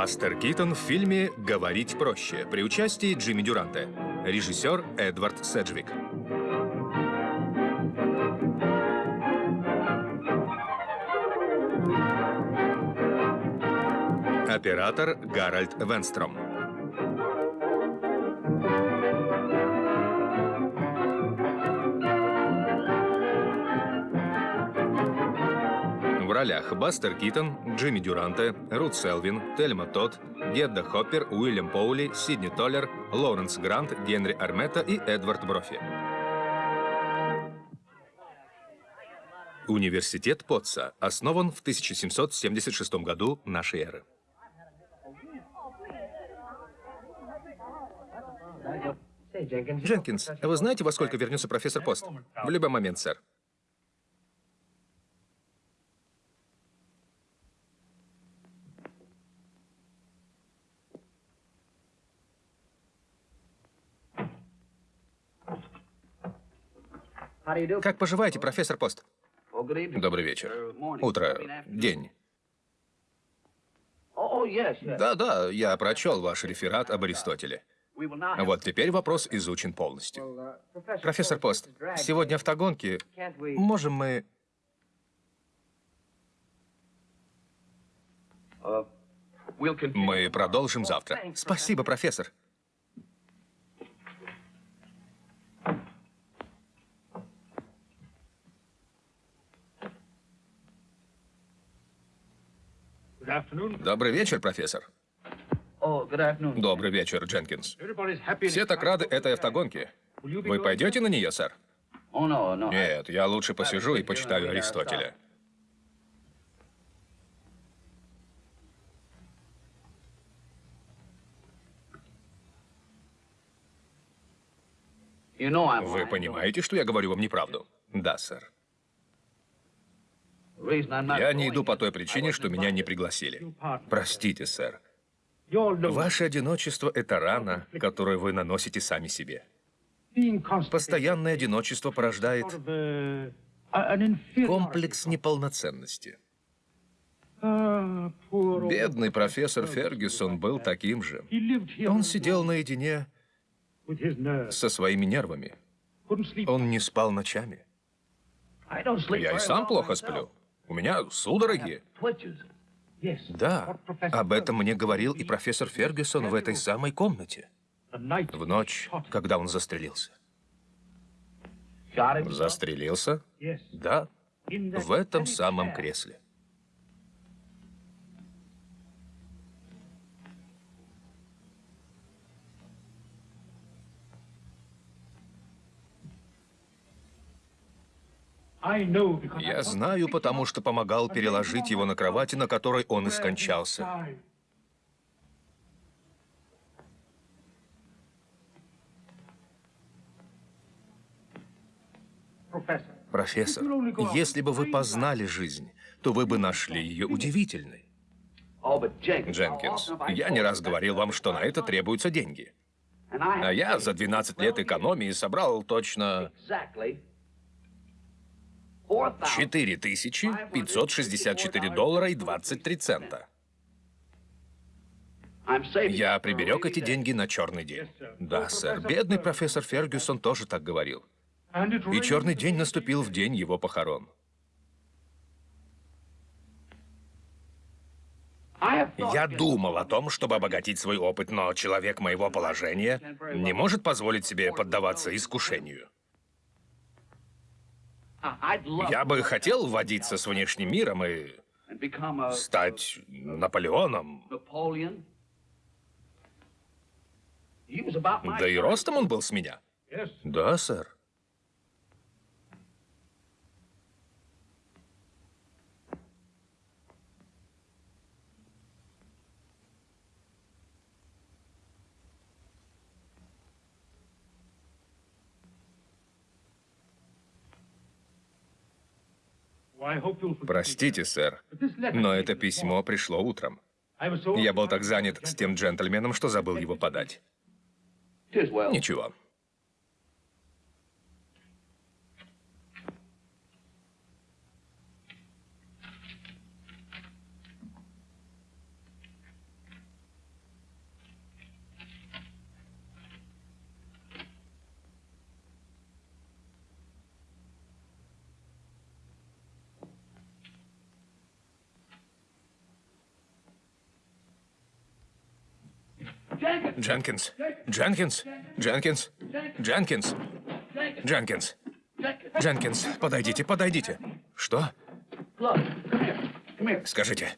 Бастер Китон в фильме «Говорить проще» при участии Джимми Дюранта. Режиссер Эдвард Седжвик. Оператор Гарольд Венстром. Ролях Бастер Китон, Джимми Дюранте, Рут Селвин, Тельма Тодд, Гедда Хоппер, Уильям Поули, Сидни Толлер, Лоуренс Грант, Генри Армета и Эдвард Брофи. Университет Потца основан в 1776 году нашей эры. Дженкинс, вы знаете, во сколько вернется профессор Пост? В любой момент, сэр. Как поживаете, профессор Пост? Добрый вечер. Утро. День. Да-да, я прочел ваш реферат об Аристотеле. Вот теперь вопрос изучен полностью. Профессор Пост, сегодня автогонки. Можем мы... Мы продолжим завтра. Спасибо, профессор. Добрый вечер, профессор. Добрый вечер, Дженкинс. Все так рады этой автогонке. Вы пойдете на нее, сэр? Нет, я лучше посижу и почитаю Аристотеля. Вы понимаете, что я говорю вам неправду? Да, сэр. Я не иду по той причине, что меня не пригласили. Простите, сэр. Ваше одиночество – это рана, которую вы наносите сами себе. Постоянное одиночество порождает комплекс неполноценности. Бедный профессор Фергюсон был таким же. Он сидел наедине со своими нервами. Он не спал ночами. Я и сам плохо сплю. У меня судороги. Да, об этом мне говорил и профессор Фергюсон в этой самой комнате. В ночь, когда он застрелился. Застрелился? Да, в этом самом кресле. Я знаю, потому что помогал переложить его на кровати, на которой он и скончался. Профессор, если бы вы познали жизнь, то вы бы нашли ее удивительной. Дженкинс, я не раз говорил вам, что на это требуются деньги. А я за 12 лет экономии собрал точно 4564 доллара и 23 цента. Я приберег эти деньги на черный день. Да, сэр. Бедный профессор Фергюсон тоже так говорил. И черный день наступил в день его похорон. Я думал о том, чтобы обогатить свой опыт, но человек моего положения не может позволить себе поддаваться искушению. Я бы хотел водиться с внешним миром и стать Наполеоном. Да и ростом он был с меня. Да, сэр. Простите, сэр, но это письмо пришло утром. Я был так занят с тем джентльменом, что забыл его подать. Ничего. Дженкинс! Дженкинс! Дженкинс! Дженкинс! Дженкинс! Дженкинс, подойдите, подойдите. Что? Скажите,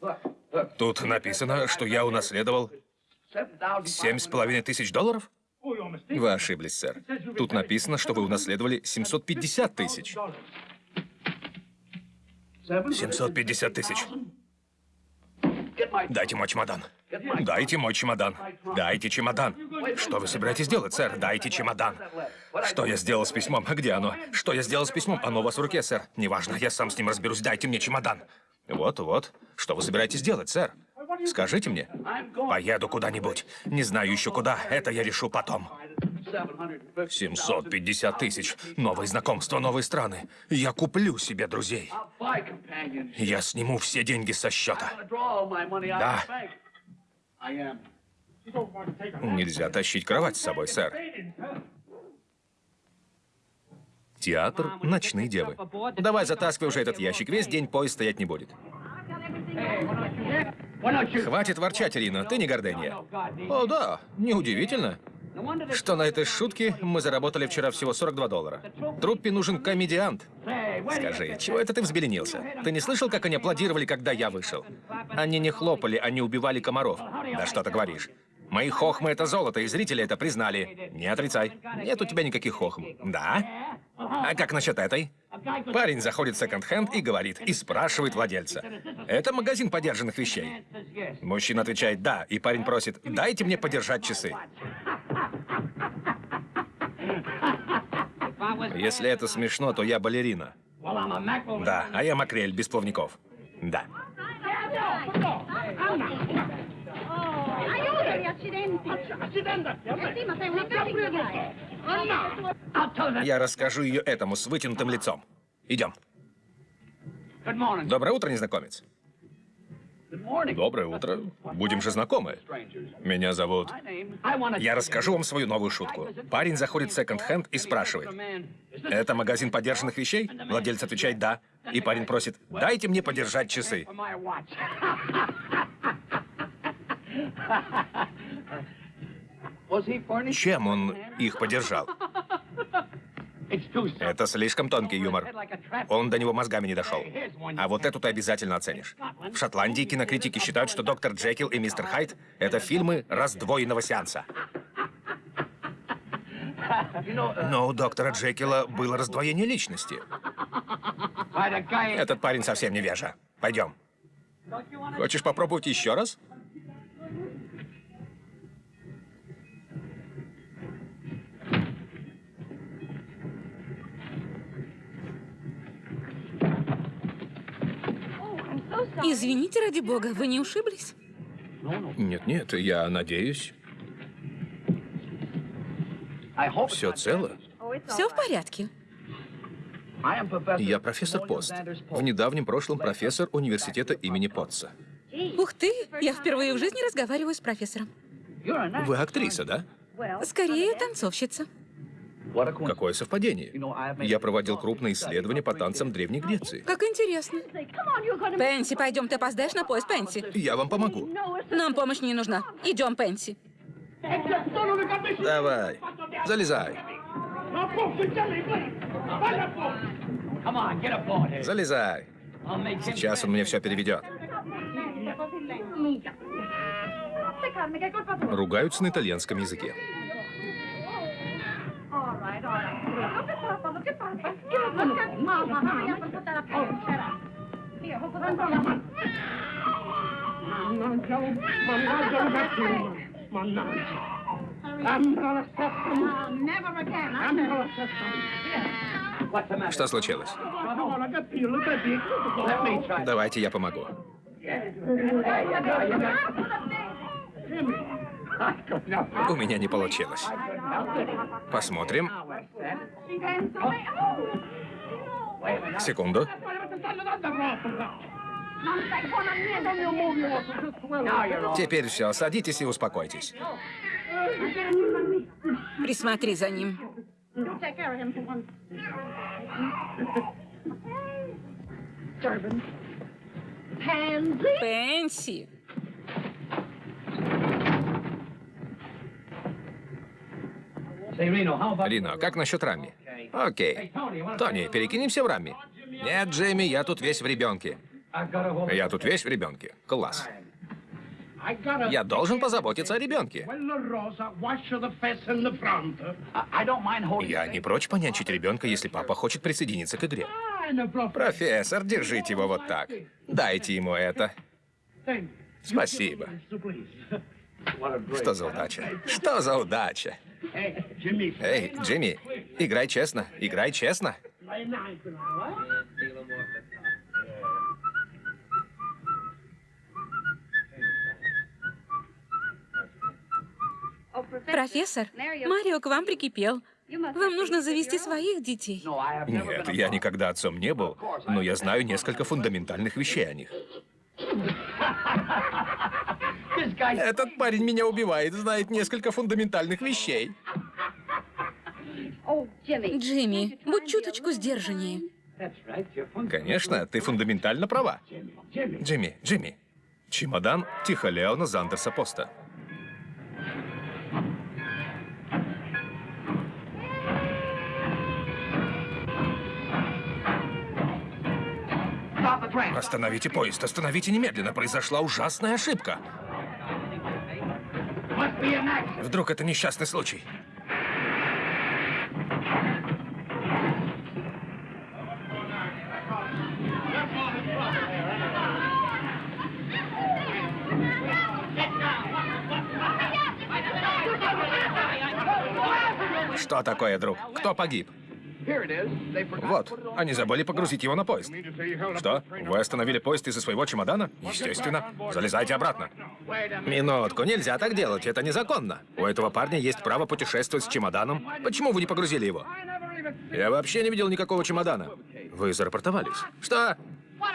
тут написано, что я унаследовал семь с половиной тысяч долларов? Вы ошиблись, сэр. Тут написано, что вы унаследовали 750 тысяч. 750 тысяч. Дайте мой чемодан. Дайте мой чемодан. Дайте чемодан. Что вы собираетесь делать, сэр? Дайте чемодан. Что я сделал с письмом? Где оно? Что я сделал с письмом? Оно у вас в руке, сэр. Неважно, я сам с ним разберусь. Дайте мне чемодан. Вот-вот. Что вы собираетесь делать, сэр? Скажите мне. Поеду куда-нибудь. Не знаю еще куда. Это я решу потом. 750 тысяч. Новые знакомства, новые страны. Я куплю себе друзей. Я сниму все деньги со счета. Да. Нельзя тащить кровать с собой, сэр. Театр «Ночные девы». Давай затаскивай уже этот ящик. Весь день поезд стоять не будет. Хватит ворчать, Ирина. Ты не гордыня. О, да. Неудивительно. Что на этой шутке мы заработали вчера всего 42 доллара. Труппе нужен комедиант. Скажи, чего это ты взбеленился? Ты не слышал, как они аплодировали, когда я вышел? Они не хлопали, они убивали комаров. Да что ты говоришь? Мои хохмы — это золото, и зрители это признали. Не отрицай. Нет у тебя никаких хохм. Да? А как насчет этой? Парень заходит в секонд-хенд и говорит, и спрашивает владельца. Это магазин подержанных вещей. Мужчина отвечает «да», и парень просит «дайте мне подержать часы». Если это смешно, то я балерина. Да, а я макрель без плавников. Да. Я расскажу ее этому с вытянутым лицом. Идем. Доброе утро, незнакомец. Доброе утро. Будем же знакомы. Меня зовут... Я расскажу вам свою новую шутку. Парень заходит в секонд-хенд и спрашивает. Это магазин подержанных вещей? Владелец отвечает «да». И парень просит «дайте мне подержать часы». Чем он их подержал? Это слишком тонкий юмор. Он до него мозгами не дошел. А вот эту ты обязательно оценишь. В Шотландии кинокритики считают, что «Доктор Джекил» и «Мистер Хайд» — это фильмы раздвоенного сеанса. Но у доктора Джекила было раздвоение личности. Этот парень совсем невежа. Пойдем. Хочешь попробовать еще раз? Извините, ради бога, вы не ушиблись? Нет-нет, я надеюсь. Все цело? Все в порядке. Я профессор Пост. В недавнем прошлом профессор университета имени Потца. Ух ты, я впервые в жизни разговариваю с профессором. Вы актриса, да? Скорее, танцовщица. Какое совпадение. Я проводил крупные исследования по танцам Древней Греции. Как интересно. Пенси, пойдем, ты опоздаешь на поезд, Пенси. Я вам помогу. Нам помощь не нужна. Идем, Пенси. Давай, залезай. Залезай. Сейчас он мне все переведет. Ругаются на итальянском языке. Что случилось? Давайте я помогу. У меня не получилось. Посмотрим. Секунду. Теперь все, садитесь и успокойтесь. Присмотри за ним. Пенси. Рино, как насчет Рами? Окей. Тони, перекинемся в Рами? Нет, Джейми, я тут весь в ребенке. Я тут весь в ребенке. Класс. Я должен позаботиться о ребенке. Я не прочь понянчить ребенка, если папа хочет присоединиться к игре. Профессор, держите его вот так. Дайте ему это. Спасибо. Что за удача? Что за удача? Эй, Джимми, играй честно, играй честно. Профессор, Марио к вам прикипел. Вам нужно завести своих детей. Нет, я никогда отцом не был, но я знаю несколько фундаментальных вещей о них. Этот парень меня убивает, знает несколько фундаментальных вещей. Джимми, будь чуточку сдержаннее. Конечно, ты фундаментально права. Джимми, Джимми. Чемодан Тихо Леона Зандерса Поста. Остановите поезд, остановите немедленно. Произошла ужасная ошибка. Вдруг это несчастный случай? Что такое, друг? Кто погиб? Вот, они забыли погрузить его на поезд. Что? Вы остановили поезд из-за своего чемодана? Естественно. Залезайте обратно. Минутку, нельзя так делать, это незаконно. У этого парня есть право путешествовать с чемоданом. Почему вы не погрузили его? Я вообще не видел никакого чемодана. Вы зарапортовались. Что?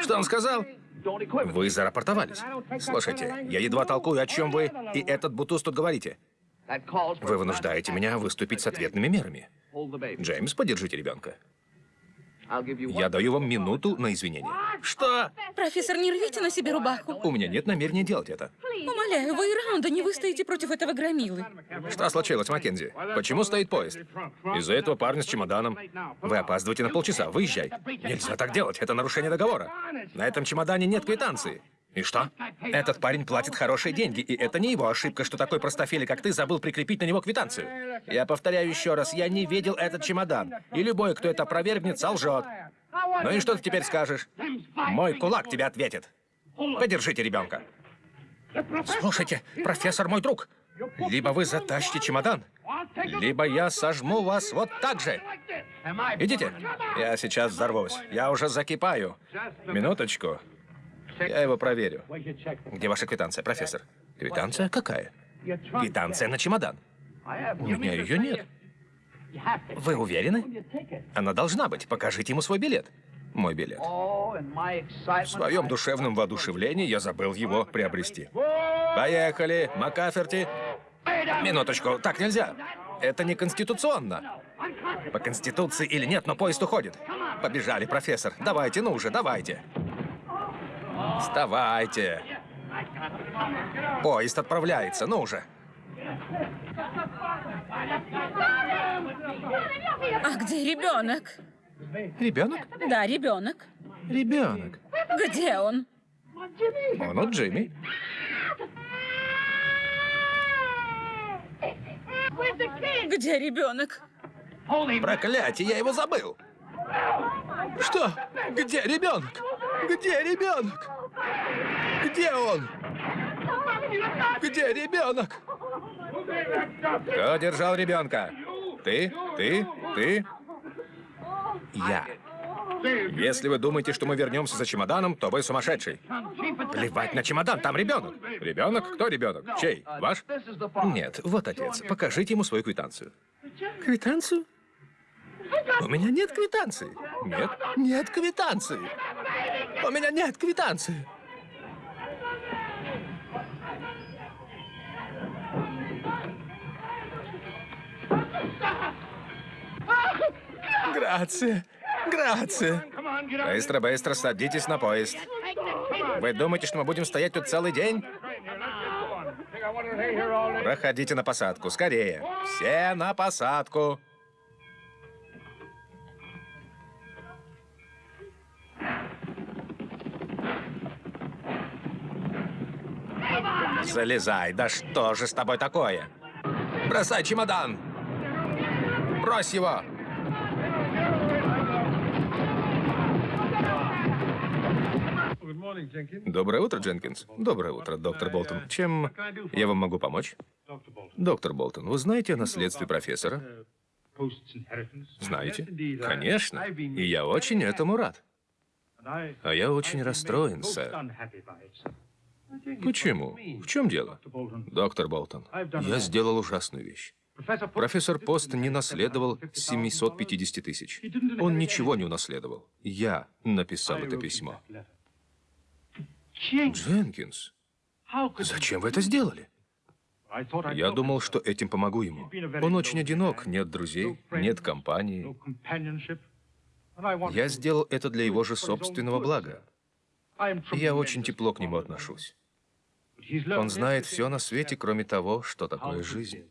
Что он сказал? Вы зарапортовались. Слушайте, я едва толкую, о чем вы и этот бутуз тут говорите. Вы вынуждаете меня выступить с ответными мерами. Джеймс, подержите ребенка. Я даю вам минуту на извинение. Что? Профессор, не рвите на себе рубаху. У меня нет намерения делать это. Умоляю, вы и раунда не выстоите против этого громилы. Что случилось, Маккензи? Почему стоит поезд? Из-за этого парня с чемоданом. Вы опаздываете на полчаса. Выезжай. Нельзя так делать. Это нарушение договора. На этом чемодане нет квитанции. И что? Этот парень платит хорошие деньги, и это не его ошибка, что такой простофили, как ты, забыл прикрепить на него квитанцию. Я повторяю еще раз, я не видел этот чемодан. И любой, кто это опровергнет, солжет. Ну и что ты теперь скажешь? Мой кулак тебе ответит. Подержите ребенка. Слушайте, профессор мой друг, либо вы затащите чемодан, либо я сожму вас вот так же. Идите. Я сейчас взорвусь. Я уже закипаю. Минуточку. Я его проверю. Где ваша квитанция, профессор? Квитанция какая? Квитанция на чемодан. У меня ее нет. Вы уверены? Она должна быть. Покажите ему свой билет. Мой билет. В своем душевном воодушевлении я забыл его приобрести. Поехали, Макаферти. Минуточку, так нельзя. Это не конституционно. По конституции или нет, но поезд уходит. Побежали, профессор. Давайте, ну уже, давайте. Вставайте. Поезд отправляется, ну уже. А где ребенок? Ребенок? Да, ребенок. Ребенок. Где он? Он у Джимми. Где ребенок? Проклятие, я его забыл. Что? Где ребенок? Где ребенок? Где он? Где ребенок? Кто держал ребенка? Ты? Ты? Ты? Я. Если вы думаете, что мы вернемся за чемоданом, то вы сумасшедший. Плевать на чемодан, там ребенок. Ребенок? Кто ребенок? Чей? Ваш? Нет, вот отец. Покажите ему свою квитанцию. Квитанцию? У меня нет квитанции. Нет, нет квитанции. У меня нет квитанции. Грация. Грация. Быстро, быстро садитесь на поезд. Вы думаете, что мы будем стоять тут целый день? Проходите на посадку, скорее. Все на посадку. Залезай, да что же с тобой такое? Бросай чемодан! Брось его! Доброе утро, Дженкинс. Доброе утро, доктор Болтон. Чем я вам могу помочь? Доктор Болтон, вы знаете о наследстве профессора? Знаете? Конечно. И я очень этому рад. А я очень расстроен, сэр. Почему? В чем дело? Доктор Болтон, я сделал ужасную вещь. Профессор Пост не наследовал 750 тысяч. Он ничего не унаследовал. Я написал это письмо. Дженкинс, зачем вы это сделали? Я думал, что этим помогу ему. Он очень одинок, нет друзей, нет компании. Я сделал это для его же собственного блага. Я очень тепло к нему отношусь. Он знает все на свете, кроме того, что такое жизнь.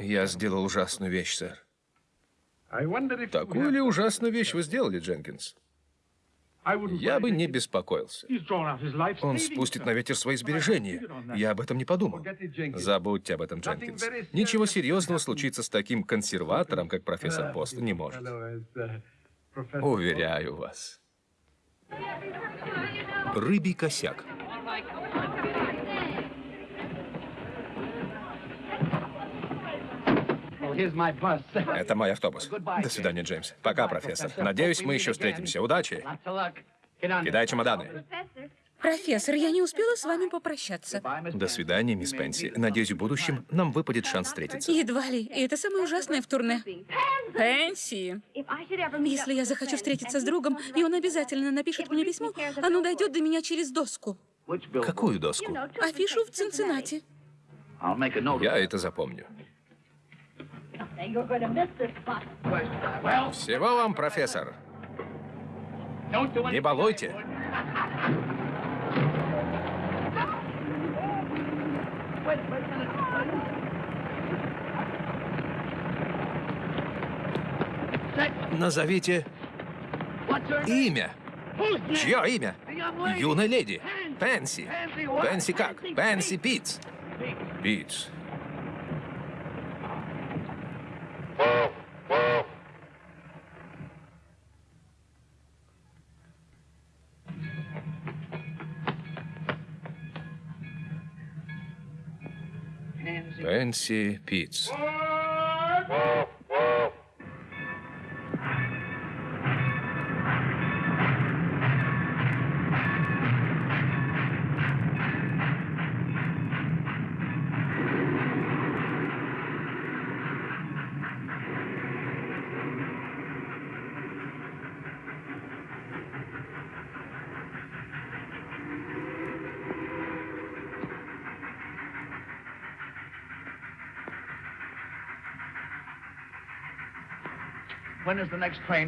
Я сделал ужасную вещь, сэр. Такую ли ужасную вещь вы сделали, Дженкинс? Я бы не беспокоился. Он спустит на ветер свои сбережения. Я об этом не подумал. Забудьте об этом, Дженкинс. Ничего серьезного случиться с таким консерватором, как профессор Пост, не может. Уверяю вас. Рыбий косяк. Это мой автобус. До свидания, Джеймс. Пока, профессор. Надеюсь, мы еще встретимся. Удачи. Кидай чемоданы. Профессор, я не успела с вами попрощаться. До свидания, мисс Пенси. Надеюсь, в будущем нам выпадет шанс встретиться. Едва ли. И это самое ужасное в турне. Пенси. Если я захочу встретиться с другом, и он обязательно напишет мне письмо, оно дойдет до меня через доску. Какую доску? Афишу в Цинциннати. Я это запомню. Всего вам, профессор. Не балуйте. Назовите имя. Чье имя? Юная леди. Пенси. Пенси как? Пенси Питц. Питц. Пенси Питц.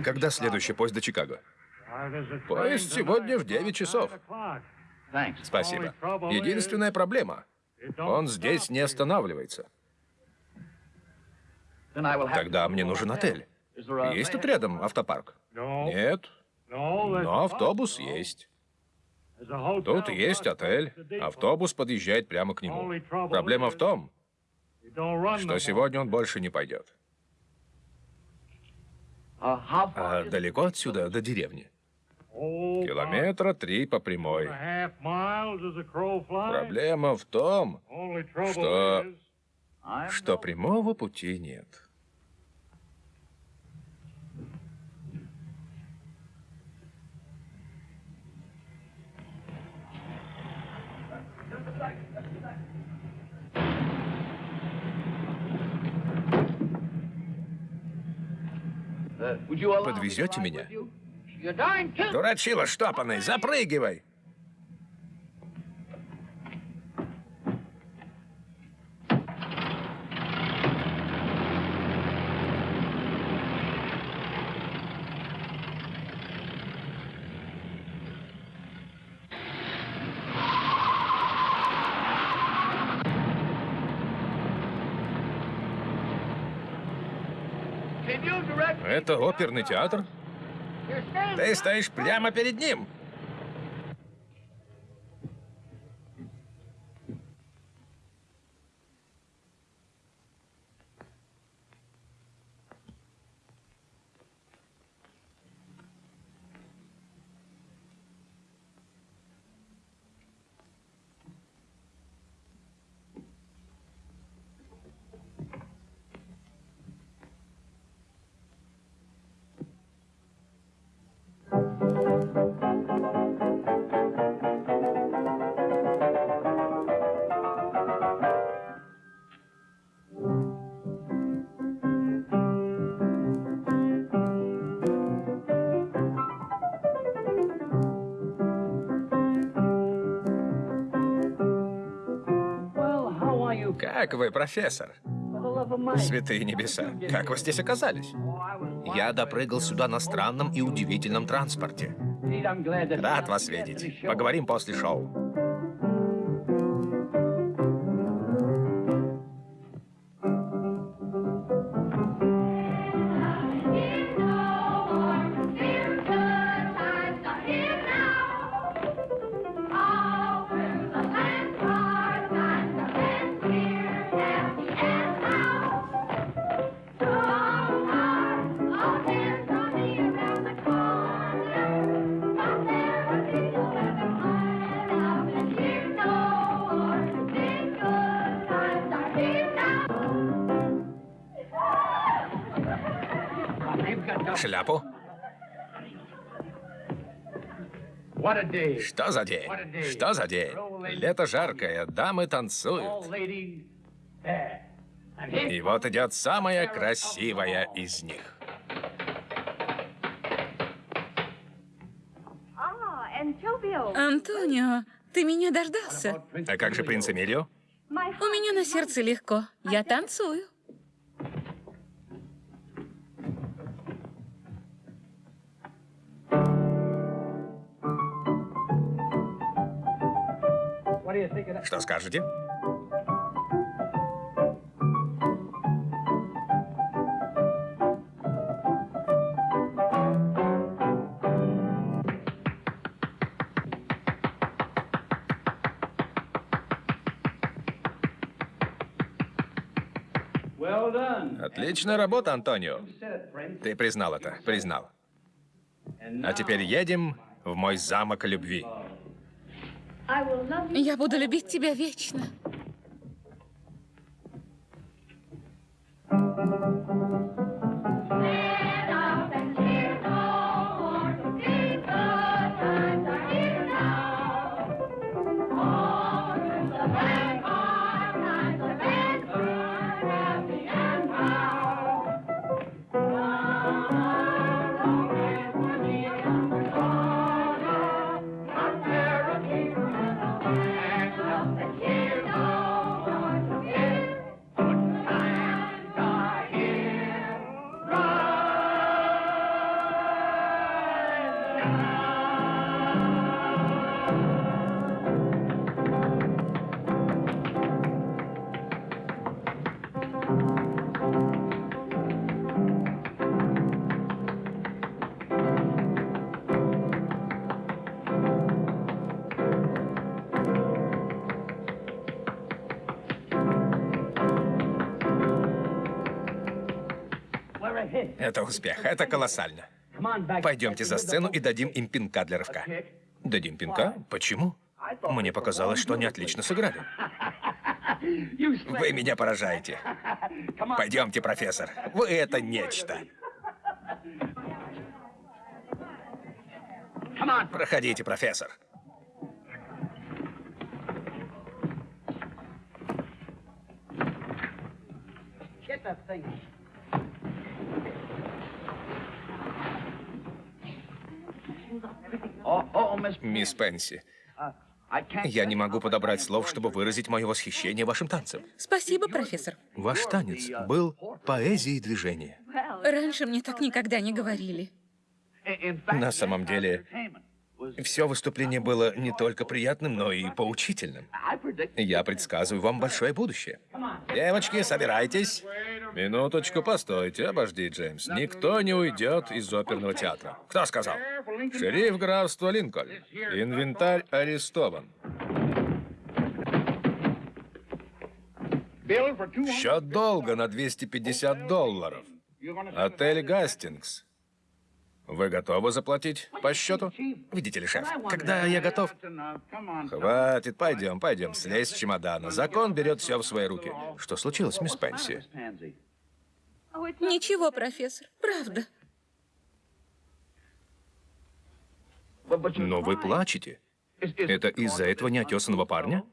Когда следующий поезд до Чикаго? Поезд сегодня в 9 часов. Спасибо. Единственная проблема. Он здесь не останавливается. Тогда мне нужен отель. Есть тут рядом автопарк? Нет. Но автобус есть. Тут есть отель. Автобус подъезжает прямо к нему. Проблема в том, что сегодня он больше не пойдет. А далеко отсюда, до деревни? Километра три по прямой. Проблема в том, что... что прямого пути нет. Подвезете меня? Дурачила штопанный, запрыгивай! Это оперный театр? Ты стоишь прямо перед ним. Как вы, профессор? Святые небеса, как вы здесь оказались? Я допрыгал сюда на странном и удивительном транспорте. Рад вас видеть. Поговорим после шоу. Что за день? Что за день? Лето жаркое, дамы танцуют. И вот идет самая красивая из них. Антонио, ты меня дождался. А как же принц Эмилио? У меня на сердце легко. Я танцую. Что скажете? Отличная работа, Антонио. Ты признал это, признал. А теперь едем в мой замок любви. Я буду любить тебя вечно. Это успех, это колоссально. Пойдемте за сцену и дадим им пинка для рывка. Дадим пинка? Почему? Мне показалось, что они отлично сыграли. Вы меня поражаете. Пойдемте, профессор. Вы это нечто. Проходите, профессор. Мисс Пенси, я не могу подобрать слов, чтобы выразить мое восхищение вашим танцем. Спасибо, профессор. Ваш танец был поэзией движения. Раньше мне так никогда не говорили. На самом деле, все выступление было не только приятным, но и поучительным. Я предсказываю вам большое будущее. Девочки, собирайтесь. Минуточку, постойте, обожди, Джеймс. Никто не уйдет из оперного театра. Кто сказал? Шериф графства Линкольн. Инвентарь арестован. Счет долга на 250 долларов. Отель Гастингс. Вы готовы заплатить по счету? Видите ли, шеф, когда я готов... Хватит, пойдем, пойдем, слезь с чемодана. Закон берет все в свои руки. Что случилось, мисс Пенси? Ничего, профессор, правда. Но вы плачете. Это из-за этого неотесанного парня?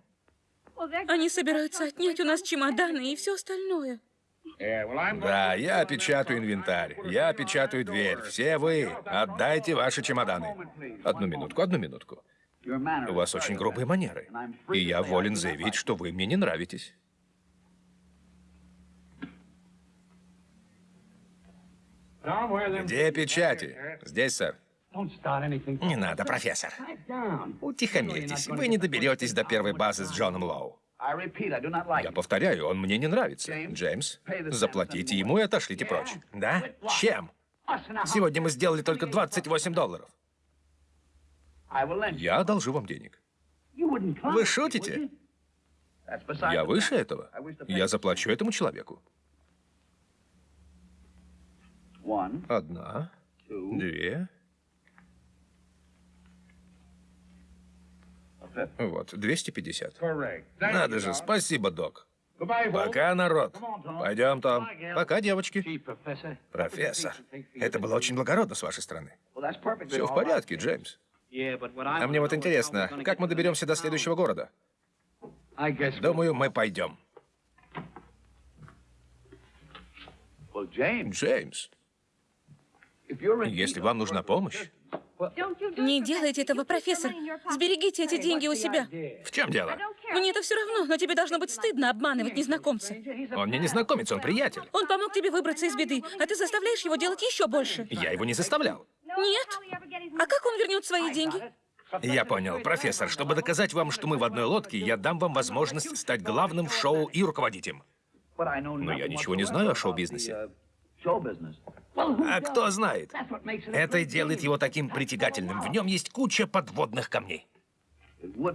Они собираются отнять у нас чемоданы и все остальное. Да, я печатаю инвентарь. Я печатаю дверь. Все вы, отдайте ваши чемоданы. Одну минутку, одну минутку. У вас очень грубые манеры. И я волен заявить, что вы мне не нравитесь. Где печати? Здесь, сэр. Не надо, профессор. Утихомирьтесь. Вы не доберетесь до первой базы с Джоном Лоу. Я повторяю, он мне не нравится. Джеймс, заплатите ему и отошлите прочь. Да? Чем? Сегодня мы сделали только 28 долларов. Я одолжу вам денег. Вы шутите? Я выше этого. Я заплачу этому человеку. Одна, две. Вот, 250. Надо же, спасибо, док. Пока, народ. Пойдем, Том. Пока, девочки. Профессор, это было очень благородно с вашей стороны. Все в порядке, Джеймс. А мне вот интересно, как мы доберемся до следующего города? Думаю, мы пойдем. Джеймс, если вам нужна помощь, Не делайте этого, профессор. Сберегите эти деньги у себя. в чем дело? Мне это все равно, но тебе должно быть стыдно обманывать незнакомца. Он мне не знакомец, он приятель. Он помог тебе выбраться из беды, а ты заставляешь его делать еще больше. Я его не заставлял. Нет. А как он вернет свои деньги? Я понял, профессор. Чтобы доказать вам, что мы в одной лодке, я дам вам возможность стать главным в шоу и руководить им. Но я ничего не знаю о шоу-бизнесе. А кто знает? Это делает его таким притягательным. В нем есть куча подводных камней.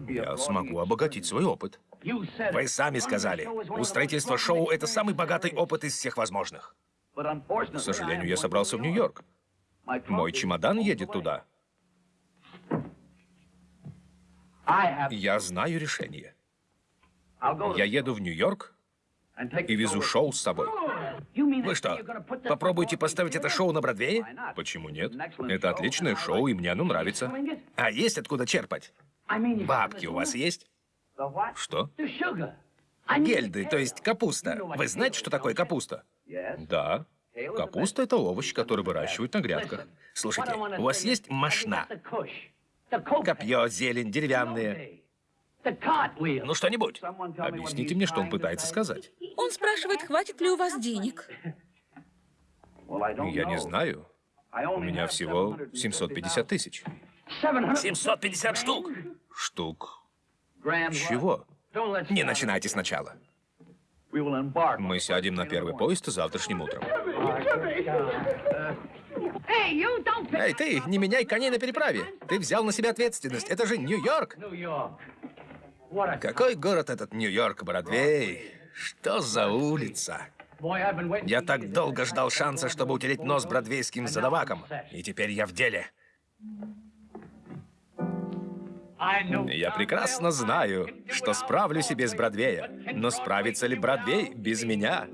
Я смогу обогатить свой опыт. Вы сами сказали, у строительства шоу это самый богатый опыт из всех возможных. К сожалению, я собрался в Нью-Йорк. Мой чемодан едет туда. Я знаю решение. Я еду в Нью-Йорк и везу шоу с собой. Вы что, попробуйте поставить это шоу на Бродвее? Почему нет? Это отличное шоу, и мне оно нравится. А есть откуда черпать? Бабки у вас есть? Что? Гельды, то есть капуста. Вы знаете, что такое капуста? Да. Капуста — это овощ, который выращивают на грядках. Слушайте, у вас есть мошна? Копье, зелень, деревянные. Ну, что-нибудь. Объясните мне, что он пытается сказать. Он спрашивает, хватит ли у вас денег. Я не знаю. У меня всего 750 тысяч. 750 штук? Штук. Чего? Не начинайте сначала. Мы сядем на первый поезд завтрашним утром. Эй, ты, не меняй коней на переправе. Ты взял на себя ответственность. Это же Нью-Йорк. Какой город этот Нью-Йорк, Бродвей? Что за улица? Я так долго ждал шанса, чтобы утереть нос бродвейским задаваком. И теперь я в деле. Я прекрасно знаю, что справлюсь и без Бродвея. Но справится ли Бродвей без меня?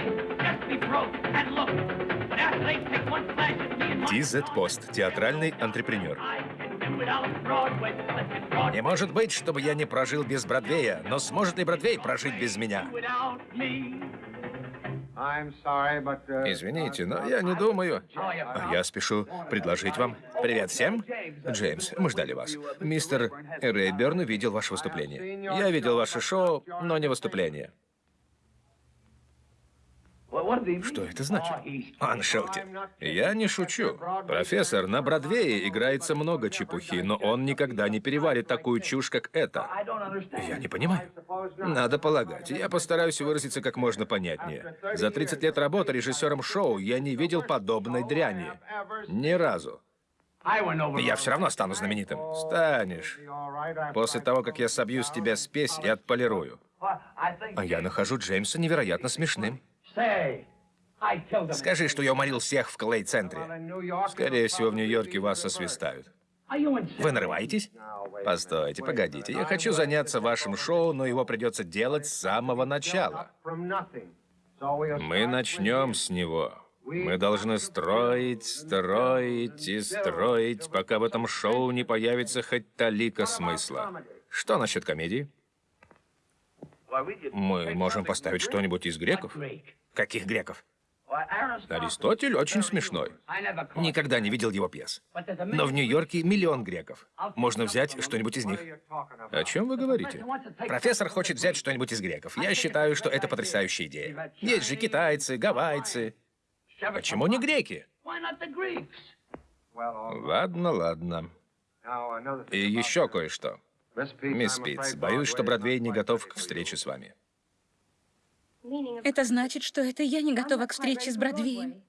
Тизет Пост, театральный антрепренер. Не может быть, чтобы я не прожил без Бродвея, но сможет ли Бродвей прожить без меня? Извините, но я не думаю. А Я спешу предложить вам. Привет всем. Джеймс, мы ждали вас. Мистер Рейберн видел ваше выступление. Я видел ваше шоу, но не выступление. Что это значит? Он. Я не шучу. Профессор, на Бродвее играется много чепухи, но он никогда не переварит такую чушь, как это. Я не понимаю. Надо полагать. Я постараюсь выразиться как можно понятнее. За 30 лет работы режиссером шоу я не видел подобной дряни. Ни разу. Я все равно стану знаменитым. Станешь. После того, как я собью с тебя спесь и отполирую. А я нахожу Джеймса невероятно смешным. Скажи, что я уморил всех в Клей-центре. Скорее всего, в Нью-Йорке вас освистают. Вы нарываетесь? Постойте, погодите. Я хочу заняться вашим шоу, но его придется делать с самого начала. Мы начнем с него. Мы должны строить, строить и строить, пока в этом шоу не появится хоть талика смысла. Что насчет комедии? Мы можем поставить что-нибудь из греков? Каких греков? Аристотель очень смешной. Никогда не видел его пьес. Но в Нью-Йорке миллион греков. Можно взять что-нибудь из них. О чем вы говорите? Профессор хочет взять что-нибудь из греков. Я считаю, что это потрясающая идея. Есть же китайцы, гавайцы. Почему не греки? Ладно, ладно. И еще кое-что. Мисс Питц, боюсь, что Бродвей не готов к встрече с вами. Это значит, что это я не готова к встрече с Бродвеем.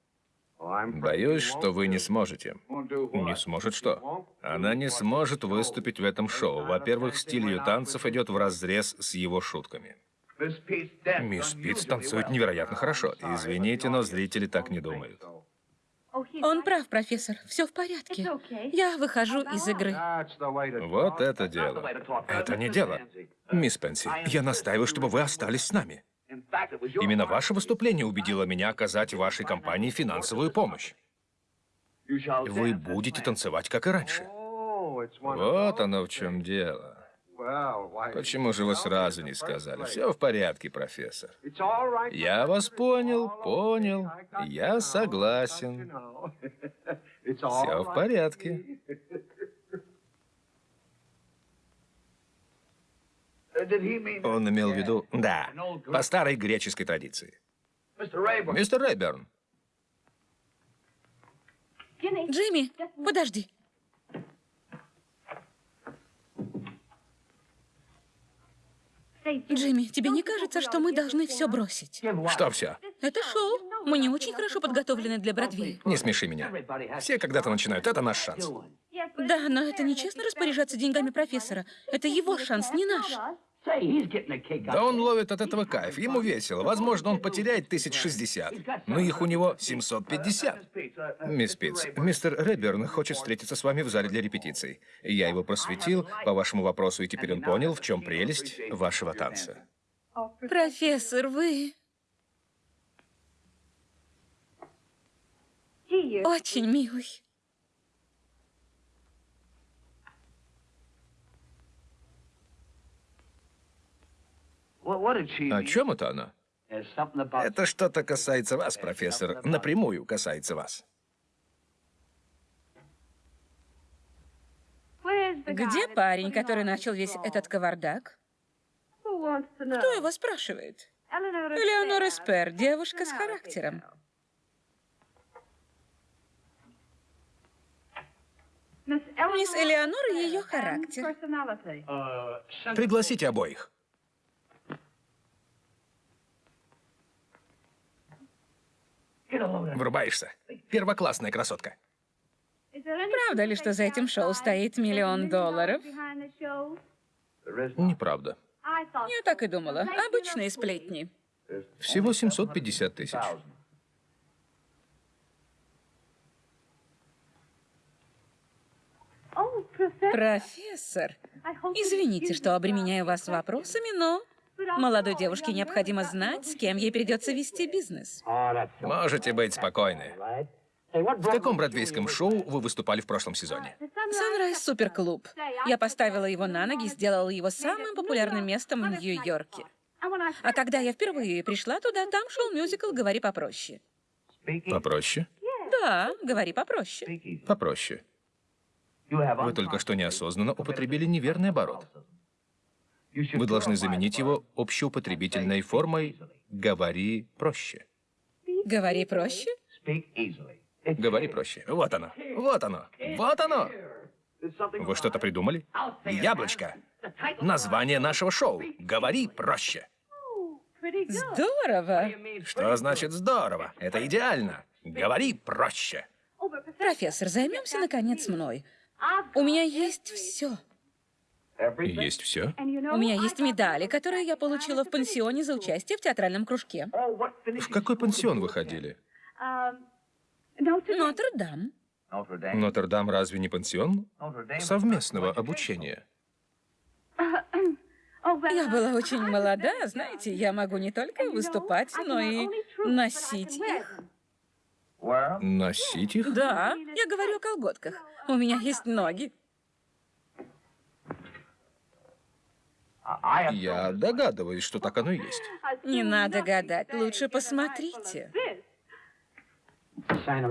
Боюсь, что вы не сможете. Не сможет что? Она не сможет выступить в этом шоу. Во-первых, стиль ее танцев идет в разрез с его шутками. Мисс Питц танцует невероятно хорошо. Извините, но зрители так не думают. Он прав, профессор. Все в порядке. Я выхожу из игры. Вот это дело. Это не дело. Мисс Пенси, я настаиваю, чтобы вы остались с нами. Именно ваше выступление убедило меня оказать вашей компании финансовую помощь. Вы будете танцевать, как и раньше. Вот оно в чем дело. Почему же вы сразу не сказали? Все в порядке, профессор. Я вас понял, понял. Я согласен. Все в порядке. Он имел в виду... Да, по старой греческой традиции. Мистер Рейберн. Джимми, подожди. Джимми, тебе не кажется, что мы должны все бросить? Что все? Это шоу. Мы не очень хорошо подготовлены для Бродвея. Не смеши меня. Все когда-то начинают. Это наш шанс. Да, но это нечестно распоряжаться деньгами профессора. Это его шанс, не наш. Да он ловит от этого кайф. Ему весело. Возможно, он потеряет тысяч шестьдесят. Но их у него 750. Мисс Питц, мистер Редберн хочет встретиться с вами в зале для репетиций. Я его просветил по вашему вопросу, и теперь он понял, в чем прелесть вашего танца. Профессор, вы... Очень милый. О чем это она? Это что-то касается вас, профессор. Напрямую касается вас. Где парень, который начал весь этот кавардак? Кто его спрашивает? Элеонора Спер, девушка с характером. Мисс Элеонора и ее характер. Пригласите обоих. Врубаешься? Первоклассная красотка. Правда ли, что за этим шоу стоит миллион долларов? Неправда. Я так и думала. Обычные сплетни. Всего 750 тысяч. Профессор, извините, что обременяю вас вопросами, но молодой девушке необходимо знать, с кем ей придется вести бизнес. Можете быть спокойны. В каком бродвейском шоу вы выступали в прошлом сезоне? Sunrise Суперклуб. Я поставила его на ноги и сделала его самым популярным местом в Нью-Йорке. А когда я впервые пришла туда, там шел мюзикл «Говори попроще». Попроще? Да, говори попроще. Попроще. Вы только что неосознанно употребили неверный оборот. Вы должны заменить его общеупотребительной формой «говори проще». Говори проще. Говори проще. Вот оно. Вот оно. Вот оно. Вы что-то придумали? Яблочко. Название нашего шоу. Говори проще. Здорово. Что значит здорово? Это идеально. Говори проще. Профессор, займемся наконец мной. У меня есть все. Есть все? У меня есть медали, которые я получила в пансионе за участие в театральном кружке. В какой пансион вы ходили? Нотр-Дам. Нотр-Дам разве не пансион? Совместного обучения. Я была очень молода, знаете, я могу не только выступать, но и носить их. Носить их? Да, я говорю о колготках. У меня есть ноги. Я догадываюсь, что так оно и есть. Не надо гадать, лучше посмотрите.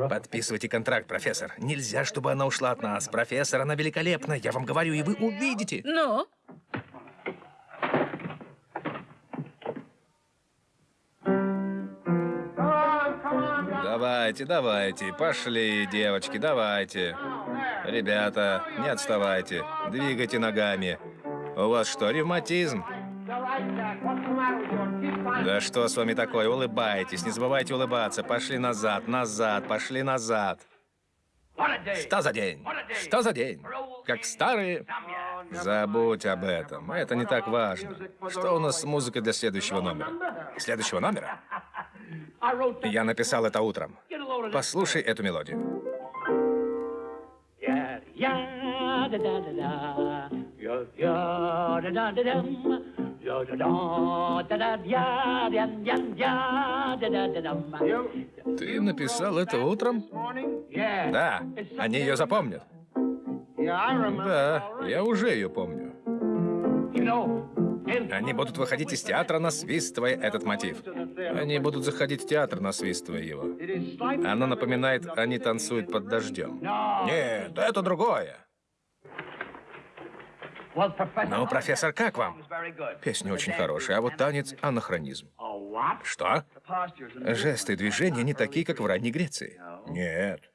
Подписывайте контракт, профессор. Нельзя, чтобы она ушла от нас. Профессор, она великолепна. Я вам говорю, и вы увидите. Ну, Давайте, давайте. Пошли, девочки, давайте. Ребята, не отставайте. Двигайте ногами. У вас что, ревматизм? Да что с вами такое? Улыбайтесь, не забывайте улыбаться. Пошли назад, назад, пошли назад. Что за день? Что за день? Как старые... Забудь об этом. Это не так важно. Что у нас с музыкой для следующего номера? Следующего номера? Я написал это утром. Послушай эту мелодию. Ты написал это утром? Да, они ее запомнят. Да, я уже ее помню. Они будут выходить из театра, насвистывая этот мотив. Они будут заходить в театр, насвистывая его. Оно напоминает, они танцуют под дождем. Нет, это другое. Ну, профессор, как вам? Песня очень хорошая, а вот танец — анахронизм. Что? Жесты движения не такие, как в ранней Греции. Нет.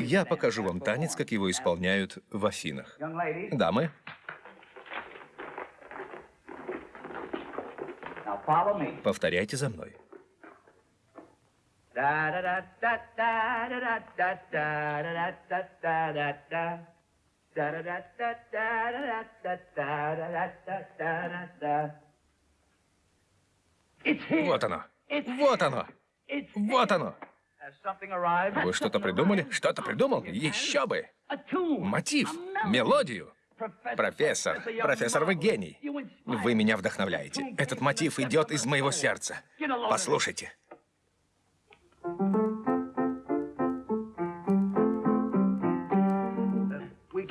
Я покажу вам танец, как его исполняют в Афинах. Дамы, повторяйте за мной. Вот оно. Вот оно. Вот оно. Вы что-то придумали? Что-то придумал? Еще бы! Мотив, мелодию. Профессор, профессор, вы гений. Вы меня вдохновляете. Этот мотив идет из моего сердца. Послушайте.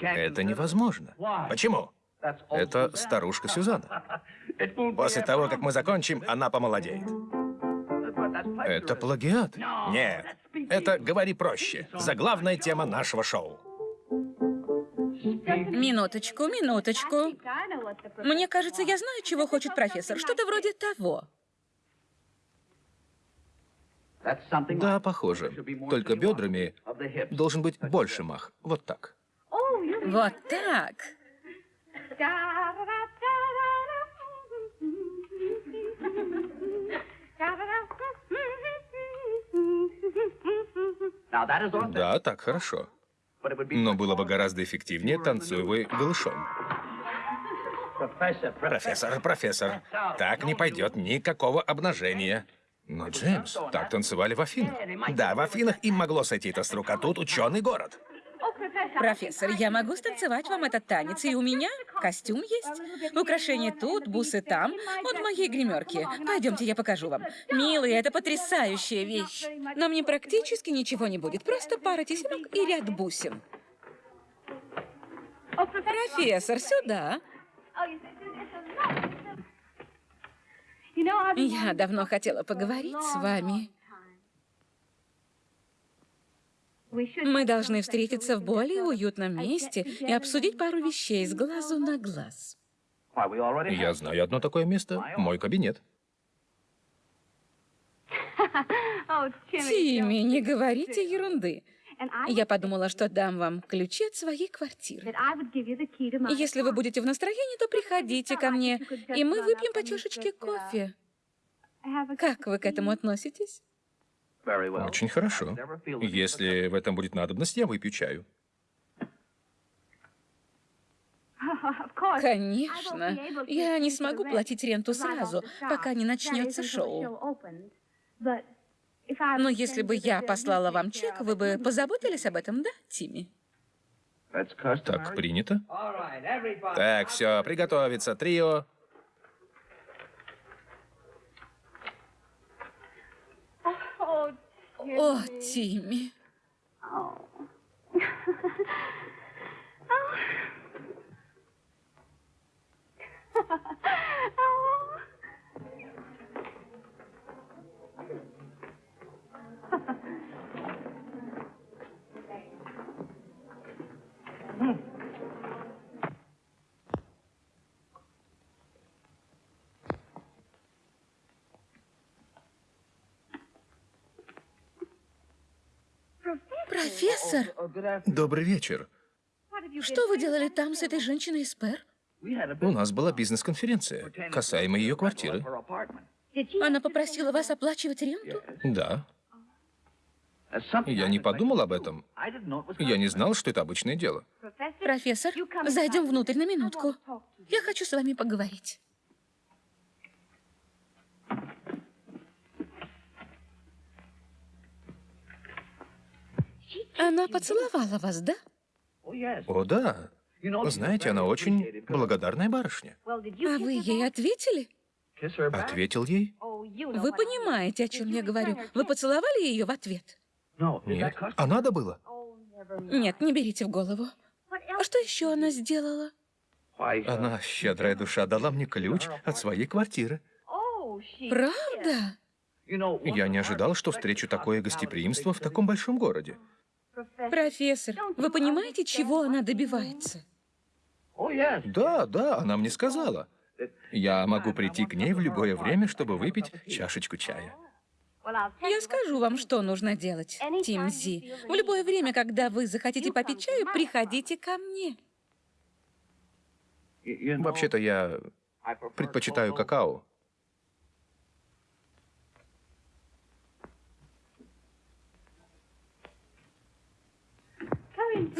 Это невозможно. Почему? Это старушка Сюзанна. После того, как мы закончим, она помолодеет. Это плагиат? Нет. Это «Говори проще». Заглавная тема нашего шоу. минуточку, минуточку. Мне кажется, я знаю, чего хочет профессор. Что-то вроде того. Да, похоже. Только бедрами должен быть больше мах. Вот так. Вот так. Да, так хорошо. Но было бы гораздо эффективнее, танцуя вы голышом. Профессор, профессор, так не пойдет никакого обнажения. Но, Джеймс, так танцевали в Афинах. Да, в Афинах им могло сойти это с рук, а тут ученый город. Профессор, я могу станцевать вам этот танец, и у меня костюм есть. Украшения тут, бусы там, вот в моей гримерке. Пойдемте, я покажу вам. Милый, это потрясающая вещь. Но мне практически ничего не будет, просто пара тесемок и ряд бусин. Профессор, сюда. Я давно хотела поговорить с вами. Мы должны встретиться в более уютном месте и обсудить пару вещей с глазу на глаз. Я знаю одно такое место. Мой кабинет. Тимми, не говорите ерунды. Я подумала, что дам вам ключи от своей квартиры. Если вы будете в настроении, то приходите ко мне, и мы выпьем по чашечке кофе. Как вы к этому относитесь? Очень хорошо. Если в этом будет надобность, я выпью чаю. Конечно. Я не смогу платить ренту сразу, пока не начнется шоу. Но если бы я послала вам чек, вы бы позаботились об этом, да, Тимми? Так принято. Так, все, приготовиться. Трио. О, Тимми. Профессор, Добрый вечер. что вы делали там с этой женщиной из Пер? У нас была бизнес-конференция, касаемо ее квартиры. Она попросила вас оплачивать ренту? Да. Я не подумал об этом. Я не знал, что это обычное дело. Профессор, зайдем внутрь на минутку. Я хочу с вами поговорить. Она поцеловала вас, да? О, да. Знаете, она очень благодарная барышня. А вы ей ответили? Ответил ей? Вы понимаете, о чем я говорю? Вы поцеловали ее в ответ? Нет. А надо было? Нет, не берите в голову. А что еще она сделала? Она, щедрая душа, дала мне ключ от своей квартиры. Правда? Я не ожидал, что встречу такое гостеприимство в таком большом городе. Профессор, вы понимаете, чего она добивается? Да, да, она мне сказала. Я могу прийти к ней в любое время, чтобы выпить чашечку чая. Я скажу вам, что нужно делать, Тимзи. В любое время, когда вы захотите попить чаю, приходите ко мне. Вообще-то я предпочитаю какао.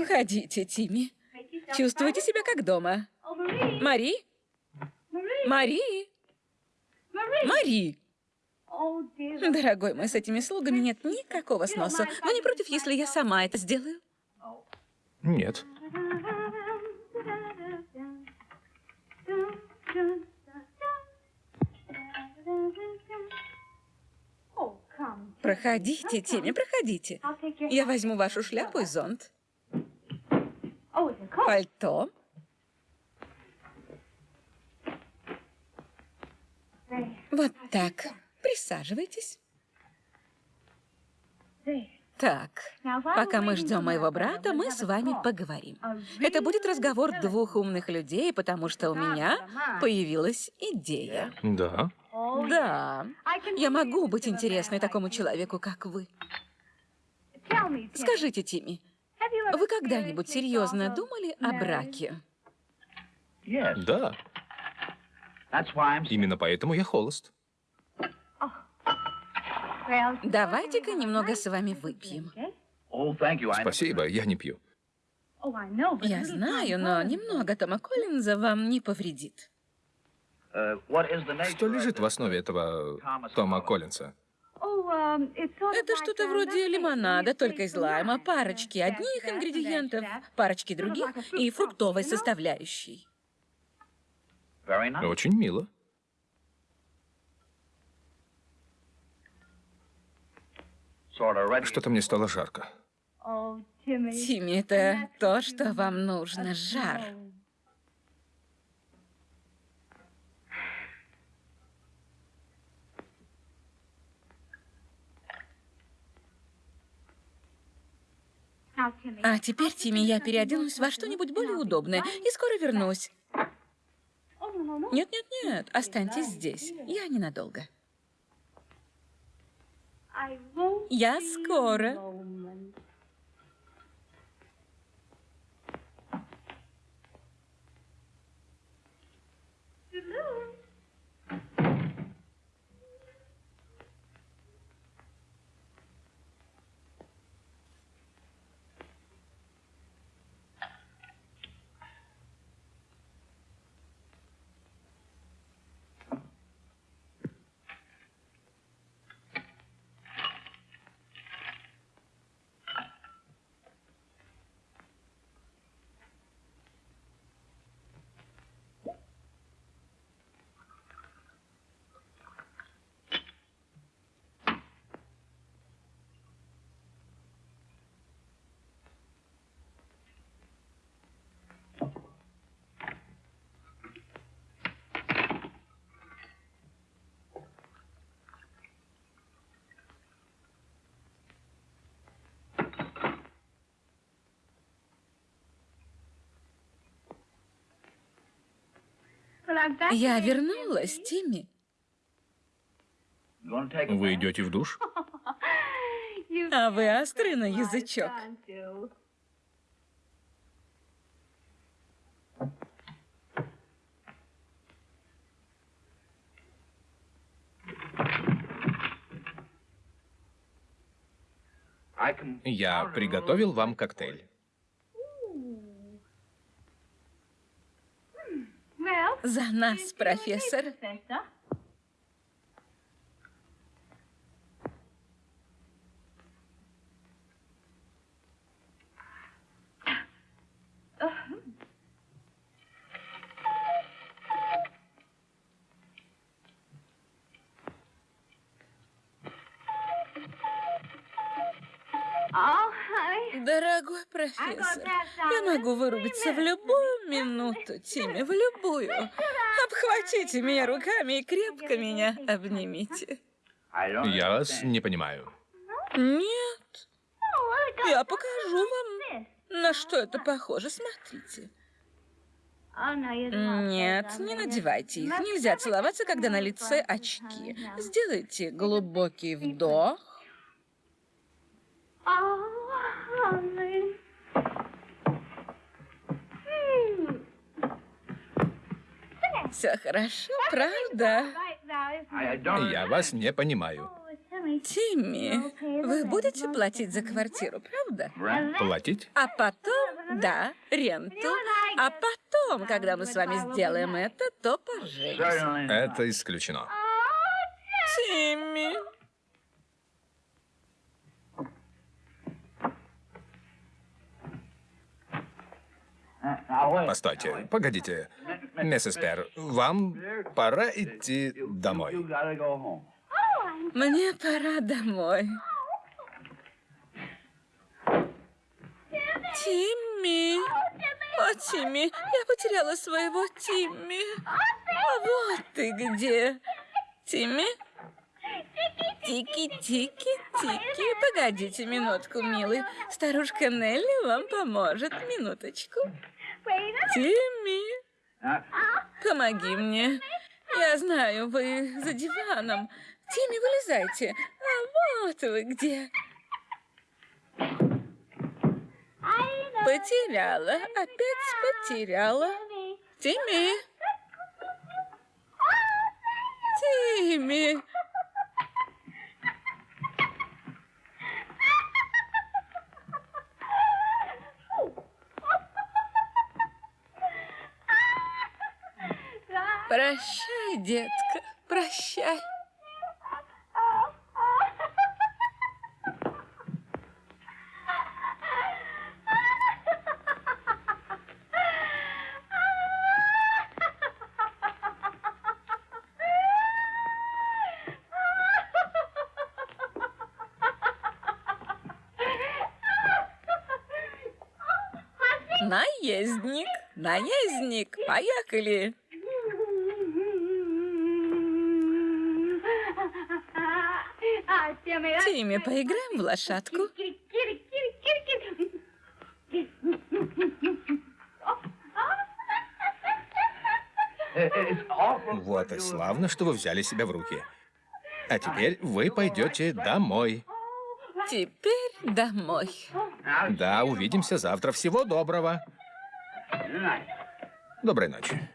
Входите, Тимми. Чувствуйте себя как дома. Мари? Мари? Мари? Дорогой мой, с этими слугами нет никакого сноса. Вы не против, если я сама это сделаю? Нет. Проходите, Тимми, проходите. Я возьму вашу шляпу и зонт. Пальто. Вот так. Присаживайтесь. Так, пока мы ждем моего брата, мы с вами поговорим. Это будет разговор двух умных людей, потому что у меня появилась идея. Да. Да, я могу быть интересной такому человеку, как вы. Скажите, Тимми, вы когда-нибудь серьезно думали о браке? Да. Именно поэтому я холост. Давайте-ка немного с вами выпьем. Спасибо, я не пью. Я знаю, но немного Тома Коллинза вам не повредит. Что лежит в основе этого Тома Коллинса? Это что-то вроде лимонада, только из лайма, парочки одних ингредиентов, парочки других и фруктовой составляющей. Очень мило. Что-то мне стало жарко. Тимми, это то, что вам нужно, жар. А теперь, Тимми, я переоденусь во что-нибудь более удобное и скоро вернусь. Нет, нет, нет, останьтесь здесь. Я ненадолго. Я скоро. Я вернулась, Тимми. Вы идете в душ? А вы острый на язычок. Я приготовил вам коктейль. За нас, профессор. Дорогой профессор, я могу вырубиться в любую минуту, Тимми, в любую. Обхватите меня руками и крепко меня обнимите. Я вас не понимаю. Нет, я покажу вам, на что это похоже. Смотрите. Нет, не надевайте их. Нельзя целоваться, когда на лице очки. Сделайте глубокий вдох. Все хорошо, правда? Я вас не понимаю. Тимми, вы будете платить за квартиру, правда? Платить? А потом, да, ренту. А потом, когда мы с вами сделаем это, то поженимся. Это исключено. Тимми. Постойте, погодите. Миссис Пер, вам пора идти домой. Мне пора домой. Тимми. О, Тимми, я потеряла своего Тимми. А вот ты где. Тимми? Тики-тики-тики. Погодите минутку, милый. Старушка Нелли вам поможет. Минуточку. Тимми, помоги мне. Я знаю, вы за диваном. Тимми, вылезайте. А вот вы где. Потеряла. Опять потеряла. Тимми. Тимми. Прощай, детка, прощай. Наездник, наездник, поехали. Тимми, поиграем в лошадку? Вот и славно, что вы взяли себя в руки. А теперь вы пойдете домой. Теперь домой. Да, увидимся завтра. Всего доброго. Доброй ночи.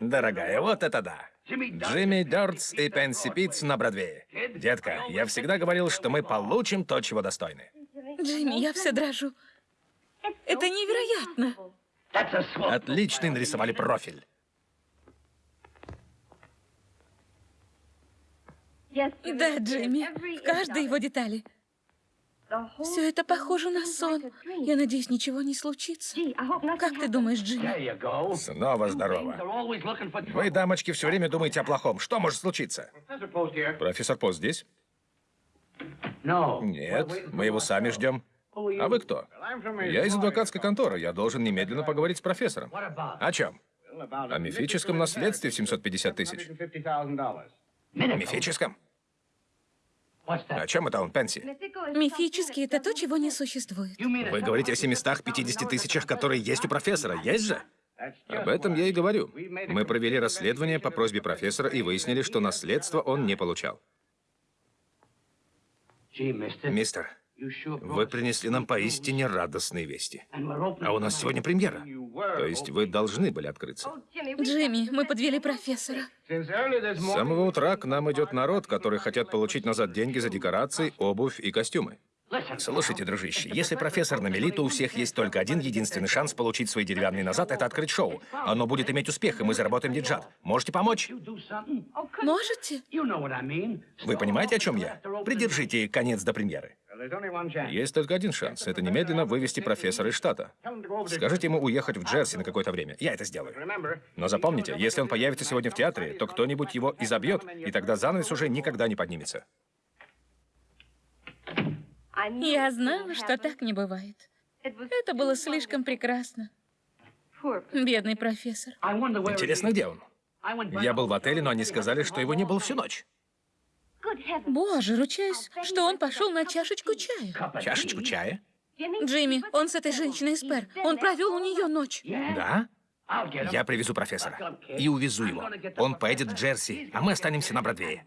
Дорогая, вот это да. Джимми Дёртс и Пенси Питц на Бродвее. Детка, я всегда говорил, что мы получим то, чего достойны. Джимми, я все дрожу. Это невероятно. Отличный нарисовали профиль. Да, Джимми, в каждой его детали. Все это похоже на сон. Я надеюсь, ничего не случится. Как ты думаешь, Джимми? Снова здорово. Вы, дамочки, все время думаете о плохом. Что может случиться? Профессор Пост здесь? Нет, мы его сами ждем. А вы кто? Я из адвокатской конторы. Я должен немедленно поговорить с профессором. О чем? О мифическом наследстве в 750 тысяч. Мифическом? О чем это он, Пенси? Мифический — это то, чего не существует. Вы говорите о 750 тысячах, которые есть у профессора. Есть же? Об этом я и говорю. Мы провели расследование по просьбе профессора и выяснили, что наследство он не получал. Мистер, вы принесли нам поистине радостные вести. А у нас сегодня премьера. То есть вы должны были открыться. Джимми, мы подвели профессора. С самого утра к нам идет народ, который хотят получить назад деньги за декорации, обувь и костюмы. Слушайте, дружище, если профессор на мели, то у всех есть только один единственный шанс получить свои деревянные назад — это открыть шоу. Оно будет иметь успех, и мы заработаем деньжат. Можете помочь? Можете? Вы понимаете, о чем я? Придержите конец до премьеры. Есть только один шанс. Это немедленно вывести профессора из штата. Скажите ему уехать в Джерси на какое-то время. Я это сделаю. Но запомните, если он появится сегодня в театре, то кто-нибудь его изобьет, и тогда занавес уже никогда не поднимется. Я знала, что так не бывает. Это было слишком прекрасно. Бедный профессор. Интересно, где он? Я был в отеле, но они сказали, что его не было всю ночь. Боже, ручаюсь, что он пошел на чашечку чая. Чашечку чая? Джимми, он с этой женщиной из Пер. Он провел у нее ночь. Да? Я привезу профессора и увезу его. Он поедет в Джерси, а мы останемся на Бродвее.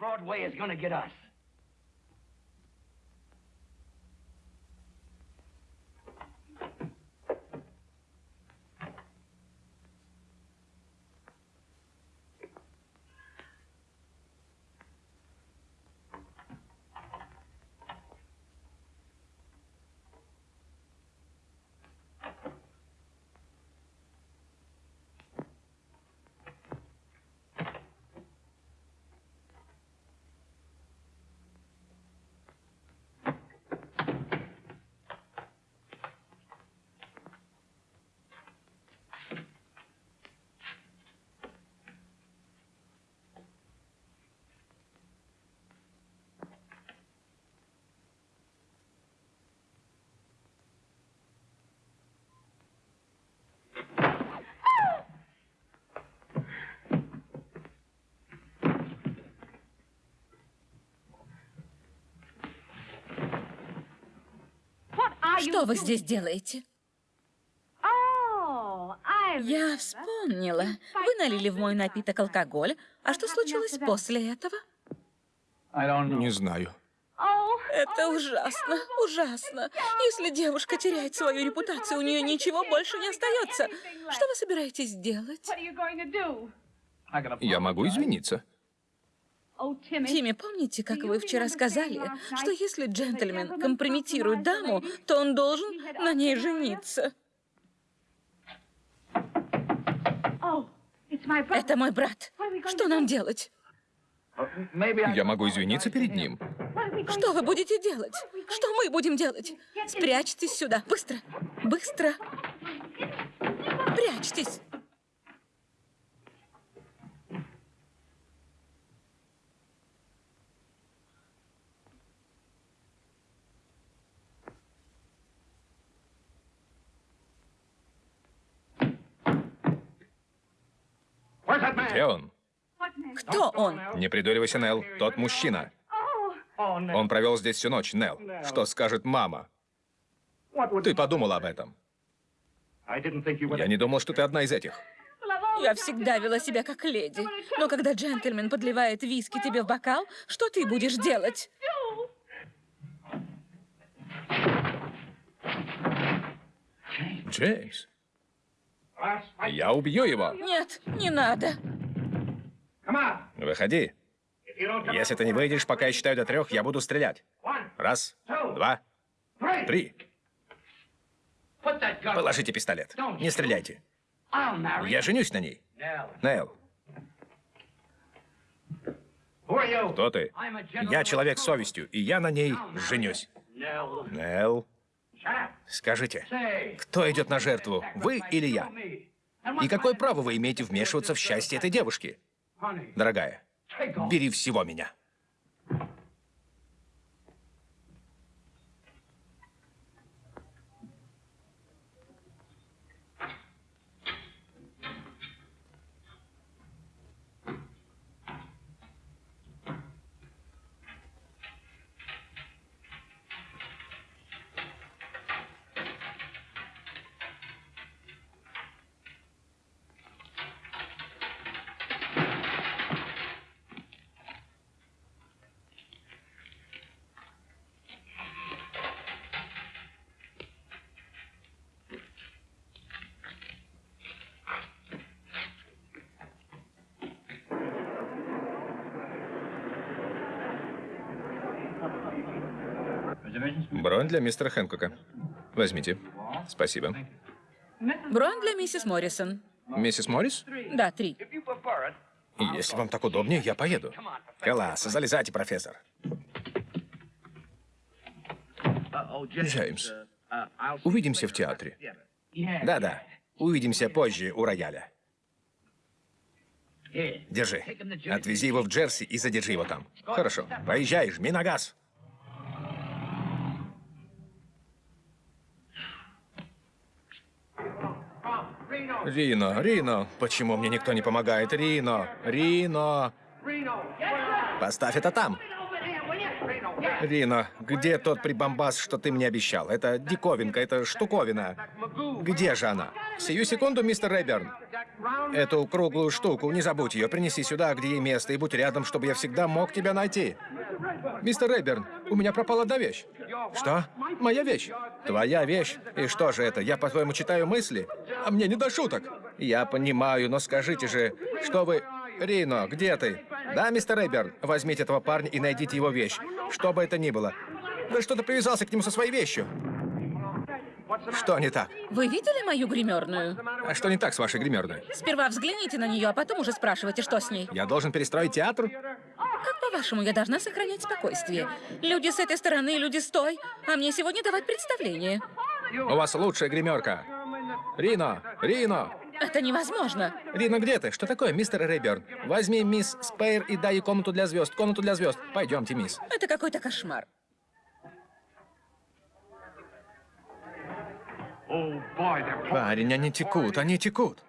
Что вы здесь делаете? Я вспомнила. Вы налили в мой напиток алкоголь. А что случилось после этого? Не знаю. Это ужасно, ужасно. Если девушка теряет свою репутацию, у нее ничего больше не остается. Что вы собираетесь делать? Я могу извиниться. Тимми, помните, как вы вчера сказали, что если джентльмен компрометирует даму, то он должен на ней жениться? Это мой брат. Что нам делать? Я могу извиниться перед ним. Что вы будете делать? Что мы будем делать? Спрячьтесь сюда. Быстро. Быстро. Прячьтесь. Где он? Кто он? Не придуривайся, Нелл. Тот мужчина. Он провел здесь всю ночь, Нелл. Что скажет мама? Ты подумала об этом. Я не думал, что ты одна из этих. Я всегда вела себя как леди. Но когда джентльмен подливает виски тебе в бокал, что ты будешь делать? Джеймс. Я убью его. Нет, не надо. Выходи. Если ты не выйдешь, пока я считаю до трех, я буду стрелять. Раз, два, три. Положите пистолет. Не стреляйте. Я женюсь на ней. Нел. Кто ты? Я человек с совестью, и я на ней женюсь. Нел. Скажите, кто идет на жертву, вы или я? И какое право вы имеете вмешиваться в счастье этой девушки? Дорогая, бери всего меня. Бронь для мистера Хэнкока. Возьмите. Спасибо. Бронь для миссис Моррисон. Миссис Моррис? Да, три. Если вам так удобнее, я поеду. Класс, залезайте, профессор. Джеймс, увидимся в театре. Да-да, увидимся позже у рояля. Держи. Отвези его в Джерси и задержи его там. Хорошо. Поезжай, жми на газ. Рино, Рино, почему мне никто не помогает? Рино, Рино. Поставь это там. Рино, где тот прибамбас, что ты мне обещал? Это диковинка, это штуковина. Где же она? Сию секунду, мистер Рэйберн. Эту круглую штуку, не забудь ее, принеси сюда, где ей место, и будь рядом, чтобы я всегда мог тебя найти. Мистер Рэйберн, у меня пропала одна вещь. Что? Моя вещь. Твоя вещь. И что же это? Я, по-твоему, читаю мысли? А мне не до шуток. Я понимаю, но скажите же, что вы... Рино, где ты? Да, мистер Рэйберн, возьмите этого парня и найдите его вещь. Что бы это ни было. Да что ты привязался к нему со своей вещью? Что не так? Вы видели мою гримерную? А что не так с вашей гримерной? Сперва взгляните на нее, а потом уже спрашивайте, что с ней. Я должен перестроить театр? Как по-вашему, я должна сохранять спокойствие? Люди с этой стороны, люди с той, а мне сегодня давать представление. У вас лучшая гримерка. Рино, Рино. Это невозможно. Рино, где ты? Что такое, мистер Рейберн? Возьми мисс Спейр и дай ей комнату для звезд. Комнату для звезд. Пойдемте, мисс. Это какой-то кошмар. Парень, они текут, они текут.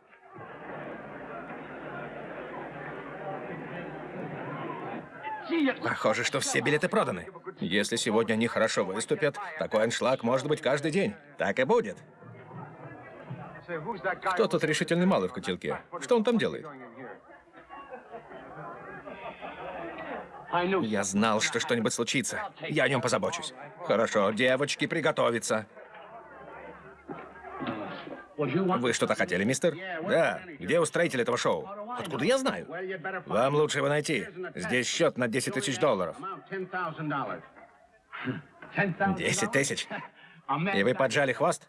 Похоже, что все билеты проданы. Если сегодня они хорошо выступят, такой аншлаг может быть каждый день. Так и будет. Кто тот решительный малый в котелке? Что он там делает? Я знал, что что-нибудь случится. Я о нем позабочусь. Хорошо, девочки, приготовиться. Вы что-то хотели, мистер? Да. Где устроитель этого шоу? Откуда я знаю? Вам лучше его найти. Здесь счет на 10 тысяч долларов. 10 тысяч? И вы поджали хвост?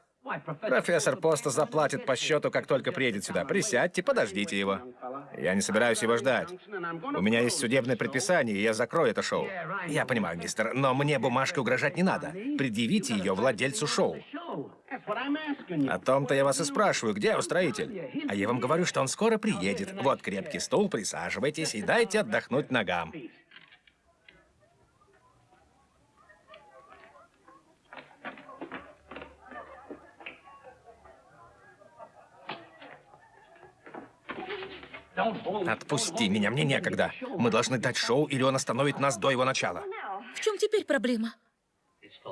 Профессор Поста заплатит по счету, как только приедет сюда. Присядьте, подождите его. Я не собираюсь его ждать. У меня есть судебное предписание, и я закрою это шоу. Я понимаю, мистер, но мне бумажкой угрожать не надо. Предъявите ее владельцу шоу. О том-то я вас и спрашиваю, где устроитель? А я вам говорю, что он скоро приедет. Вот крепкий стул, присаживайтесь и дайте отдохнуть ногам. Отпусти меня, мне некогда. Мы должны дать шоу, или он остановит нас до его начала. В чем теперь проблема?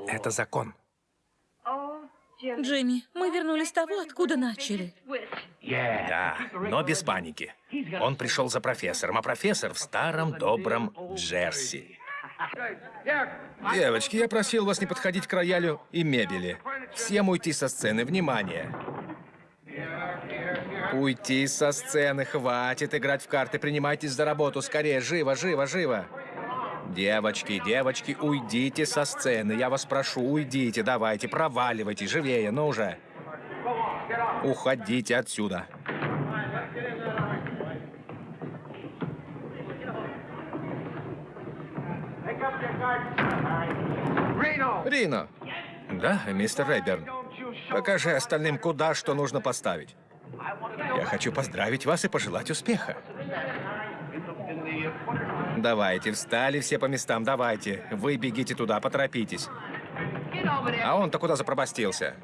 Это закон. Джимми, мы вернулись с того, откуда начали. Да, но без паники. Он пришел за профессором, а профессор в старом добром Джерси. Девочки, я просил вас не подходить к роялю и мебели. Всем уйти со сцены. Внимание! Уйти со сцены, хватит играть в карты, принимайтесь за работу, скорее, живо, живо, живо. Девочки, девочки, уйдите со сцены, я вас прошу, уйдите, давайте, проваливайте, живее, ну уже. Уходите отсюда. Рино. Да, мистер Рейберн. Покажи остальным, куда что нужно поставить. Я хочу поздравить вас и пожелать успеха. Давайте, встали все по местам, давайте. Вы бегите туда, поторопитесь. А он-то куда запробастился?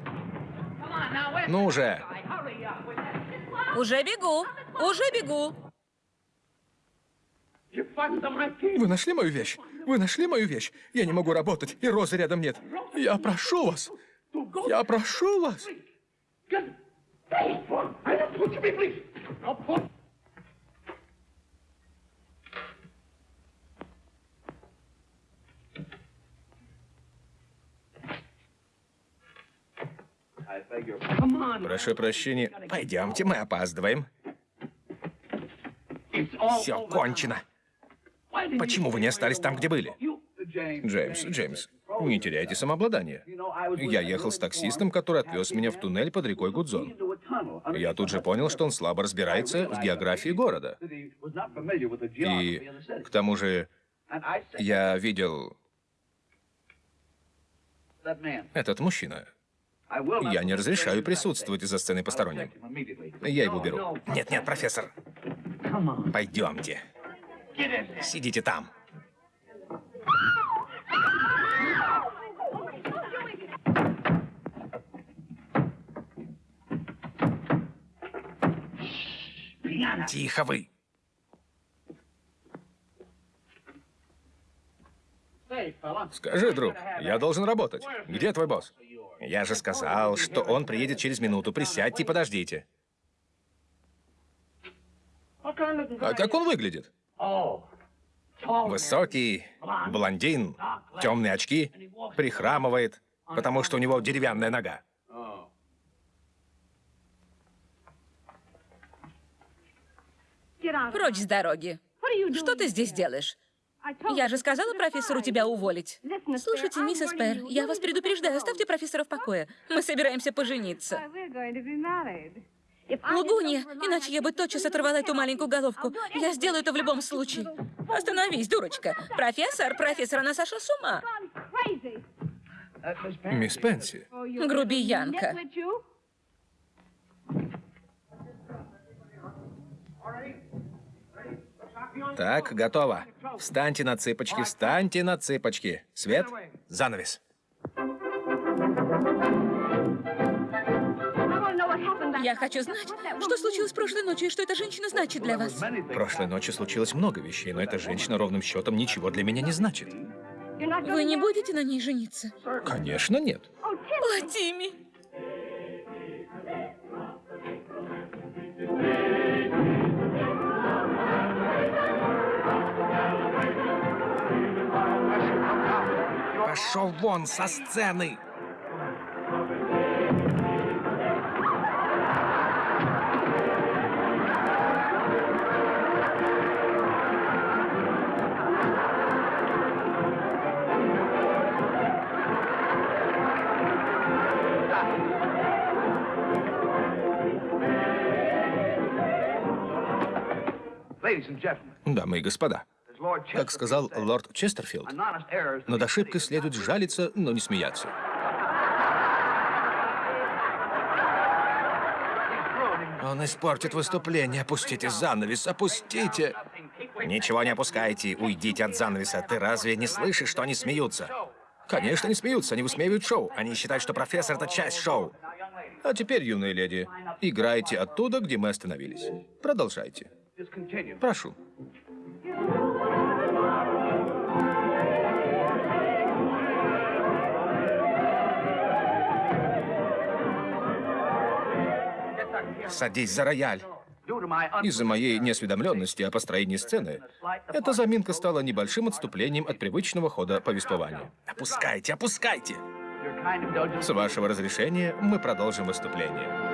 Ну уже. Уже бегу, уже бегу. Вы нашли мою вещь? Вы нашли мою вещь? Я не могу работать, и розы рядом нет. Я прошу вас. Я прошу вас. Прошу прощения. Пойдемте, мы опаздываем. Все кончено. Почему вы не остались там, где были? Джеймс, Джеймс, не теряйте самообладание. Я ехал с таксистом, который отвез меня в туннель под рекой Гудзон. Я тут же понял, что он слабо разбирается в географии города. И к тому же я видел этот мужчина. Я не разрешаю присутствовать за сценой посторонним. Я его беру. Нет-нет, профессор. Пойдемте. Сидите там. Тихо вы. Скажи, друг, я должен работать. Где твой босс? Я же сказал, что он приедет через минуту. Присядьте и подождите. А как он выглядит? Высокий, блондин, темные очки, прихрамывает, потому что у него деревянная нога. Прочь с дороги. Что ты здесь делаешь? Я же сказала профессору тебя уволить. Слушайте, миссис Пэр, я вас предупреждаю, оставьте профессора в покое. Мы собираемся пожениться. Лугуни, иначе я бы тотчас оторвала эту маленькую головку. Я сделаю это в любом случае. Остановись, дурочка. Профессор, профессор, она сошла с ума. Мисс Пенси. Грубиянка. Так, готово. Встаньте на цыпочки, встаньте на цыпочки. Свет, занавес. Я хочу знать, что случилось прошлой ночью и что эта женщина значит для вас. Прошлой ночью случилось много вещей, но эта женщина ровным счетом ничего для меня не значит. Вы не будете на ней жениться? Конечно, нет. О, Тимми! Пошел вон со сцены! Дамы и господа, как сказал лорд Честерфилд, над ошибкой следует жалиться, но не смеяться. Он испортит выступление. Опустите занавес, опустите. Ничего не опускайте, уйдите от занавеса. Ты разве не слышишь, что они смеются? Конечно, не смеются, они высмеивают шоу. Они считают, что профессор — это часть шоу. А теперь, юные леди, играйте оттуда, где мы остановились. Продолжайте. Прошу. Садись за рояль. Из-за моей неосведомленности о построении сцены, эта заминка стала небольшим отступлением от привычного хода повествования. Опускайте, опускайте! С вашего разрешения мы продолжим выступление.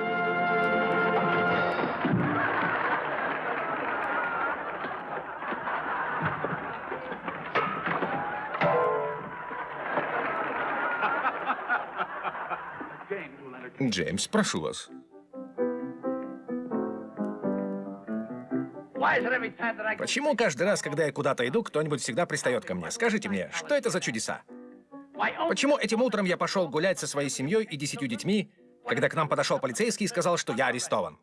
Джеймс, прошу вас. Почему каждый раз, когда я куда-то иду, кто-нибудь всегда пристает ко мне? Скажите мне, что это за чудеса? Почему этим утром я пошел гулять со своей семьей и десятью детьми, когда к нам подошел полицейский и сказал, что я арестован?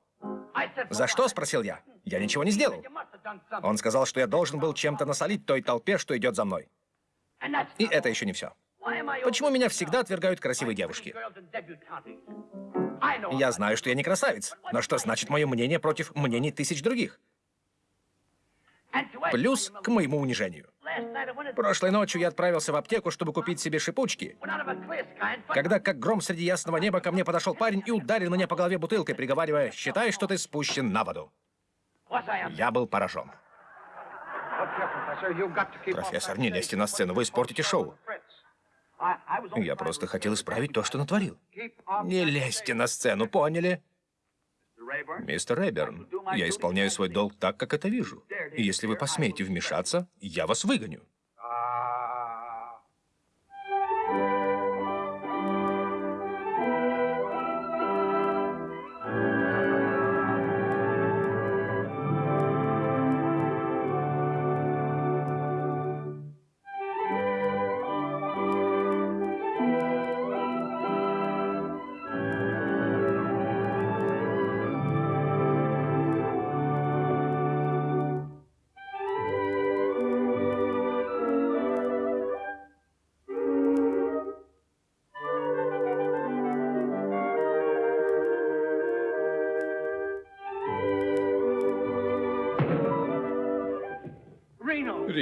За что, спросил я. Я ничего не сделал. Он сказал, что я должен был чем-то насолить той толпе, что идет за мной. И это еще не все. Почему меня всегда отвергают красивые девушки? Я знаю, что я не красавец, но что значит мое мнение против мнений тысяч других? Плюс к моему унижению. Прошлой ночью я отправился в аптеку, чтобы купить себе шипучки. Когда, как гром среди ясного неба, ко мне подошел парень и ударил меня по голове бутылкой, приговаривая, «Считай, что ты спущен на воду». Я был поражен. Профессор, не лезьте на сцену, вы испортите шоу. Я просто хотел исправить то, что натворил. Не лезьте на сцену, поняли? Мистер Рейберн, я исполняю свой долг так, как это вижу. И если вы посмеете вмешаться, я вас выгоню.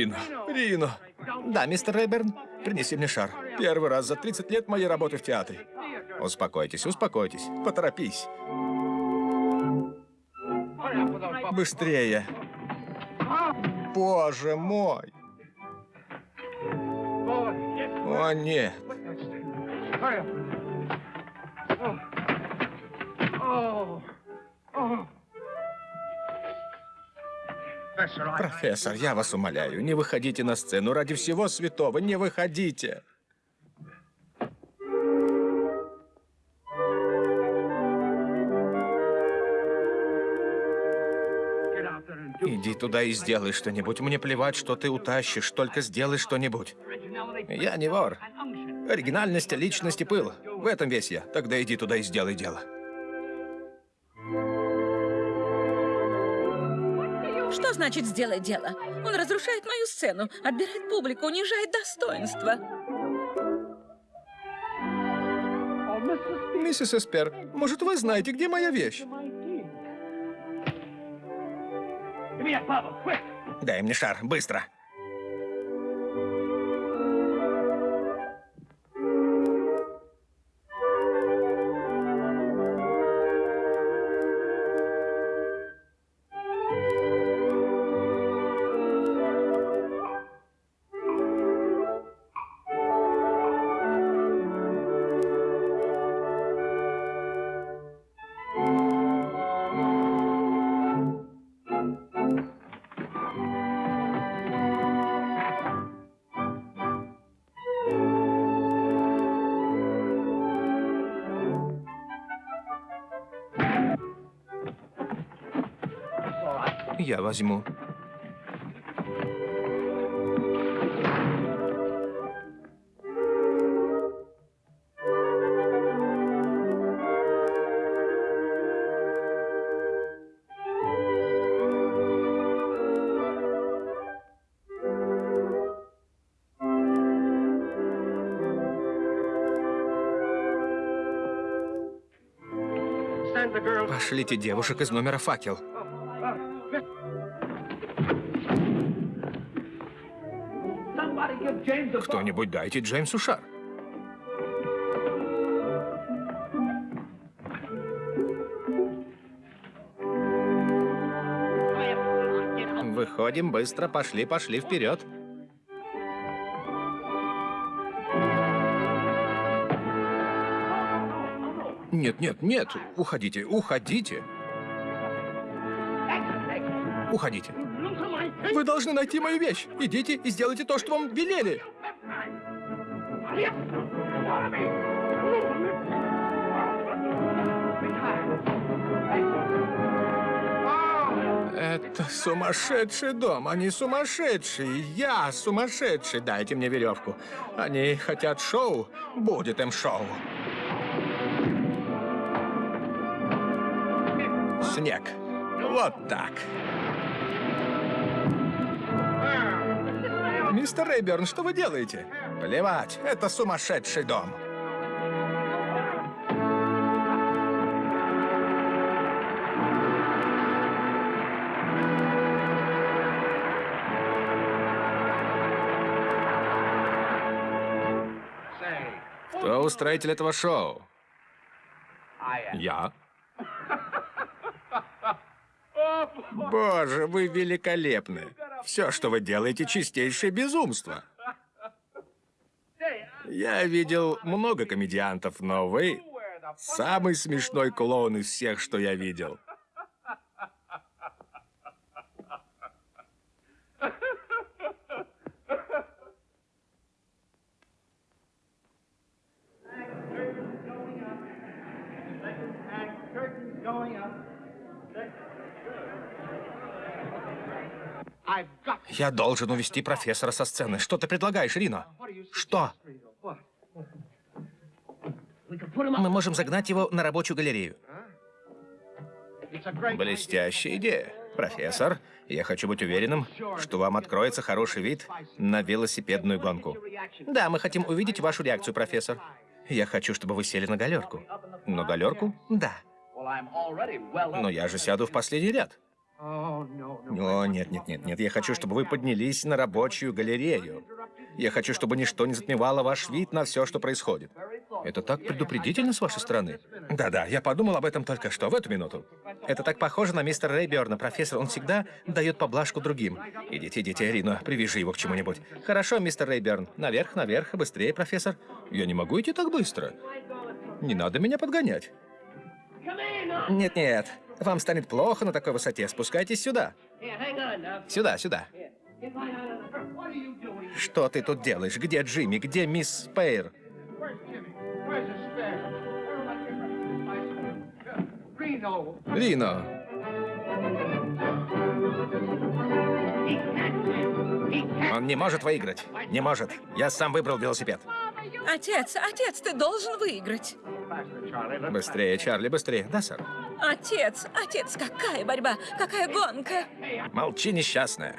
Рино, Рино. Да, мистер Рейберн? Принеси мне шар. Первый раз за 30 лет моей работы в театре. Успокойтесь, успокойтесь. Поторопись. Быстрее. Боже мой. О, нет. Профессор, я вас умоляю, не выходите на сцену. Ради всего святого, не выходите. Иди туда и сделай что-нибудь. Мне плевать, что ты утащишь, только сделай что-нибудь. Я не вор. Оригинальность, личность и пыл. В этом весь я. Тогда иди туда и сделай дело. Что значит «сделай дело»? Он разрушает мою сцену, отбирает публику, унижает достоинство. Миссис Эспер, может, вы знаете, где моя вещь? Дай мне шар, быстро. Возьму. Пошлите девушек из номера факел. Кто-нибудь дайте Джеймсу шар. Выходим быстро, пошли, пошли вперед. Нет, нет, нет, уходите, уходите. Уходите. Вы должны найти мою вещь. Идите и сделайте то, что вам велели. Это сумасшедший дом. Они сумасшедшие. Я сумасшедший. Дайте мне веревку. Они хотят шоу. Будет им шоу. Снег. Вот так. Мистер Рейберн, что вы делаете? Плевать, это сумасшедший дом. Кто устроитель этого шоу? Я. Боже, вы великолепны. Все, что вы делаете, чистейшее безумство. Я видел много комедиантов, но вы самый смешной клоун из всех, что я видел. Я должен увести профессора со сцены. Что ты предлагаешь, Рино? Что? Мы можем загнать его на рабочую галерею. Блестящая идея. Профессор, я хочу быть уверенным, что вам откроется хороший вид на велосипедную гонку. Да, мы хотим увидеть вашу реакцию, профессор. Я хочу, чтобы вы сели на галерку. На галерку? Да. Но я же сяду в последний ряд. О, нет, нет, нет, нет. Я хочу, чтобы вы поднялись на рабочую галерею. Я хочу, чтобы ничто не затмевало ваш вид на все, что происходит. Это так предупредительно с вашей стороны. Да-да, я подумал об этом только что, в эту минуту. Это так похоже на мистера Рейберна, профессор. Он всегда дает поблажку другим. Идите, идите, Рино, привяжи его к чему-нибудь. Хорошо, мистер Рейберн. Наверх, наверх, быстрее, профессор. Я не могу идти так быстро. Не надо меня подгонять. Нет-нет, вам станет плохо на такой высоте. Спускайтесь сюда. Сюда, сюда. Что ты тут делаешь? Где Джимми? Где мисс Спейр? Рино. Он не может выиграть. Не может. Я сам выбрал велосипед. Отец, отец, ты должен выиграть. Быстрее, Чарли, быстрее. Да, сэр. Отец, отец, какая борьба, какая гонка. Молчи, несчастная.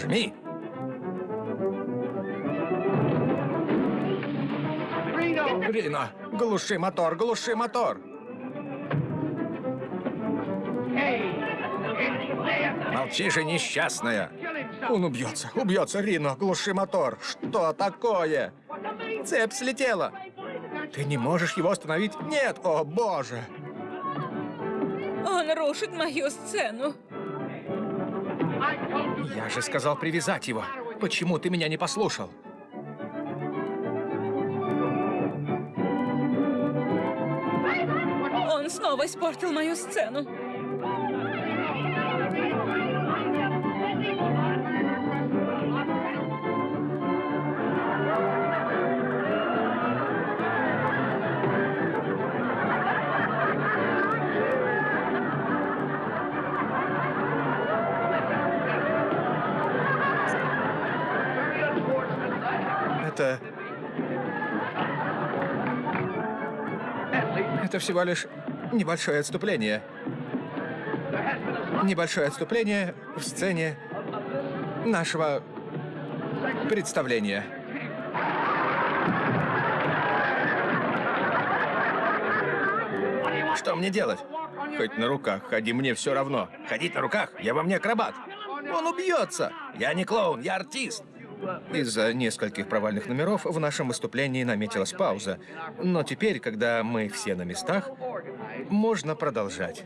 Жми. Рино, глуши мотор, глуши мотор. Молчи же, несчастная. Он убьется, убьется, Рино, глуши мотор. Что такое? Цепь слетела. Ты не можешь его остановить? Нет, о боже. Он рушит мою сцену. Я же сказал привязать его. Почему ты меня не послушал? Он снова испортил мою сцену. Это... Это всего лишь небольшое отступление. Небольшое отступление в сцене нашего представления. Что мне делать? Хоть на руках ходи, мне все равно. Ходить на руках? Я вам не акробат. Он убьется. Я не клоун, я артист. Из-за нескольких провальных номеров в нашем выступлении наметилась пауза. Но теперь, когда мы все на местах, можно продолжать.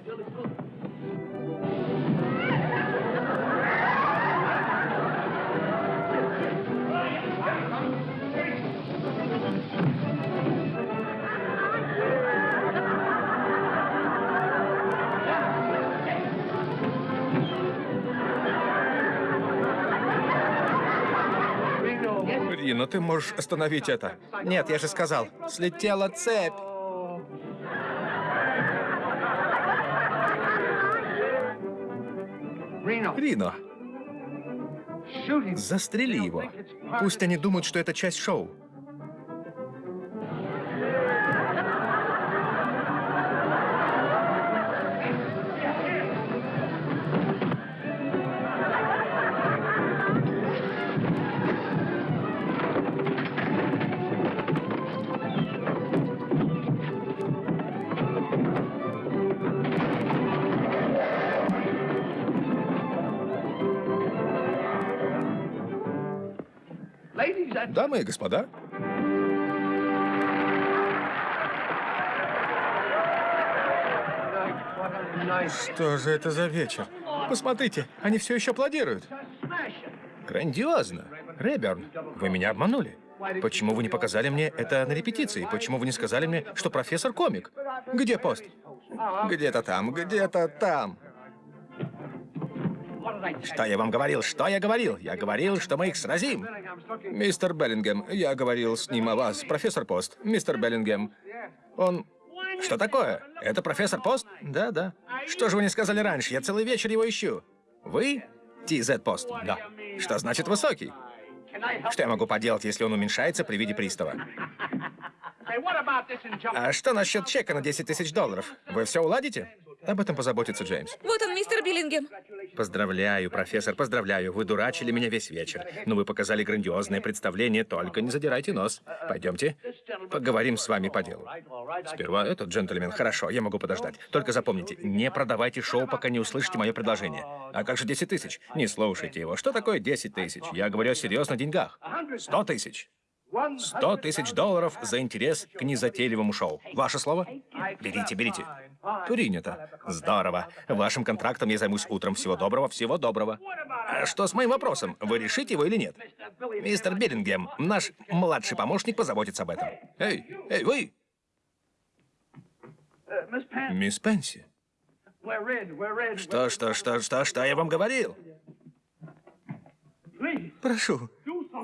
Ты можешь остановить это? Нет, я же сказал. Слетела цепь. Рино, застрели его. Пусть они думают, что это часть шоу. Дамы и господа, что же это за вечер? Посмотрите, они все еще аплодируют. Грандиозно. Реберн, вы меня обманули. Почему вы не показали мне это на репетиции? Почему вы не сказали мне, что профессор комик? Где пост? Где-то там, где-то там. Что я вам говорил? Что я говорил? Я говорил, что мы их сразим. Мистер Беллингем, я говорил с ним о вас. Профессор Пост. Мистер Беллингем. Он... Что такое? Это профессор Пост? Да, да. Что же вы не сказали раньше? Я целый вечер его ищу. Вы? TZ Пост? Да. Что значит высокий? Что я могу поделать, если он уменьшается при виде пристава? А что насчет чека на 10 тысяч долларов? Вы все уладите? Об этом позаботится Джеймс. Вот он, мистер Биллингем. Поздравляю, профессор, поздравляю. Вы дурачили меня весь вечер. Но вы показали грандиозное представление, только не задирайте нос. Пойдемте, поговорим с вами по делу. Сперва этот джентльмен. Хорошо, я могу подождать. Только запомните, не продавайте шоу, пока не услышите мое предложение. А как же 10 тысяч? Не слушайте его. Что такое 10 тысяч? Я говорю о серьезных деньгах. 100 тысяч. 100 тысяч долларов за интерес к незатейливому шоу. Ваше слово? Берите, берите. Принято. Здорово. Вашим контрактом я займусь утром. Всего доброго, всего доброго. А что с моим вопросом? Вы решите его или нет? Мистер Беллингем, наш младший помощник позаботится об этом. Эй, эй, вы! Мисс Пенси. Что, что, что, что, что я вам говорил? Прошу,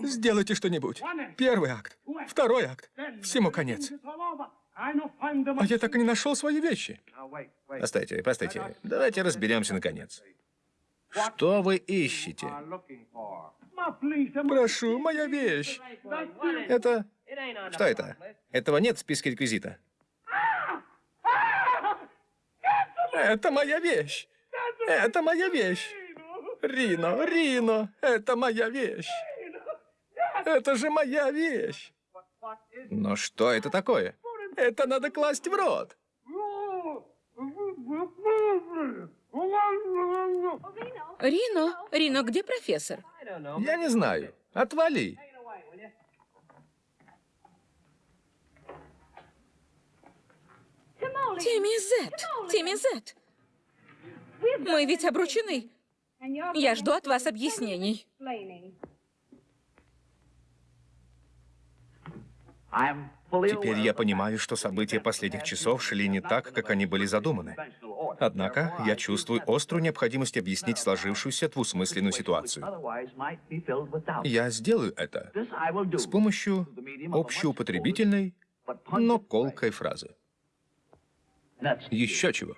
сделайте что-нибудь. Первый акт, второй акт. Всему конец. А я так и не нашел свои вещи. Постойте, постойте. Давайте разберемся наконец. Что вы ищете? Прошу, моя вещь. Это... Что это? Этого нет в списке реквизита. Это моя вещь. Это моя вещь. Рино, Рино, это моя вещь. Это же моя вещь. Но что это такое? Это надо класть в рот. Рино, Рино, где профессор? Я не знаю. Отвали. Тимми Зет, Тимми Зет. Мы ведь обручены. Я жду от вас объяснений. Теперь я понимаю, что события последних часов шли не так, как они были задуманы. Однако я чувствую острую необходимость объяснить сложившуюся двусмысленную ситуацию. Я сделаю это с помощью общеупотребительной, но колкой фразы. Еще чего.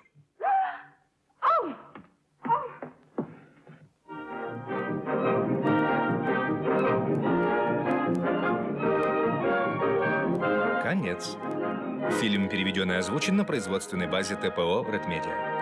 Конец. Фильм переведен и озвучен на производственной базе ТПО «Red Media».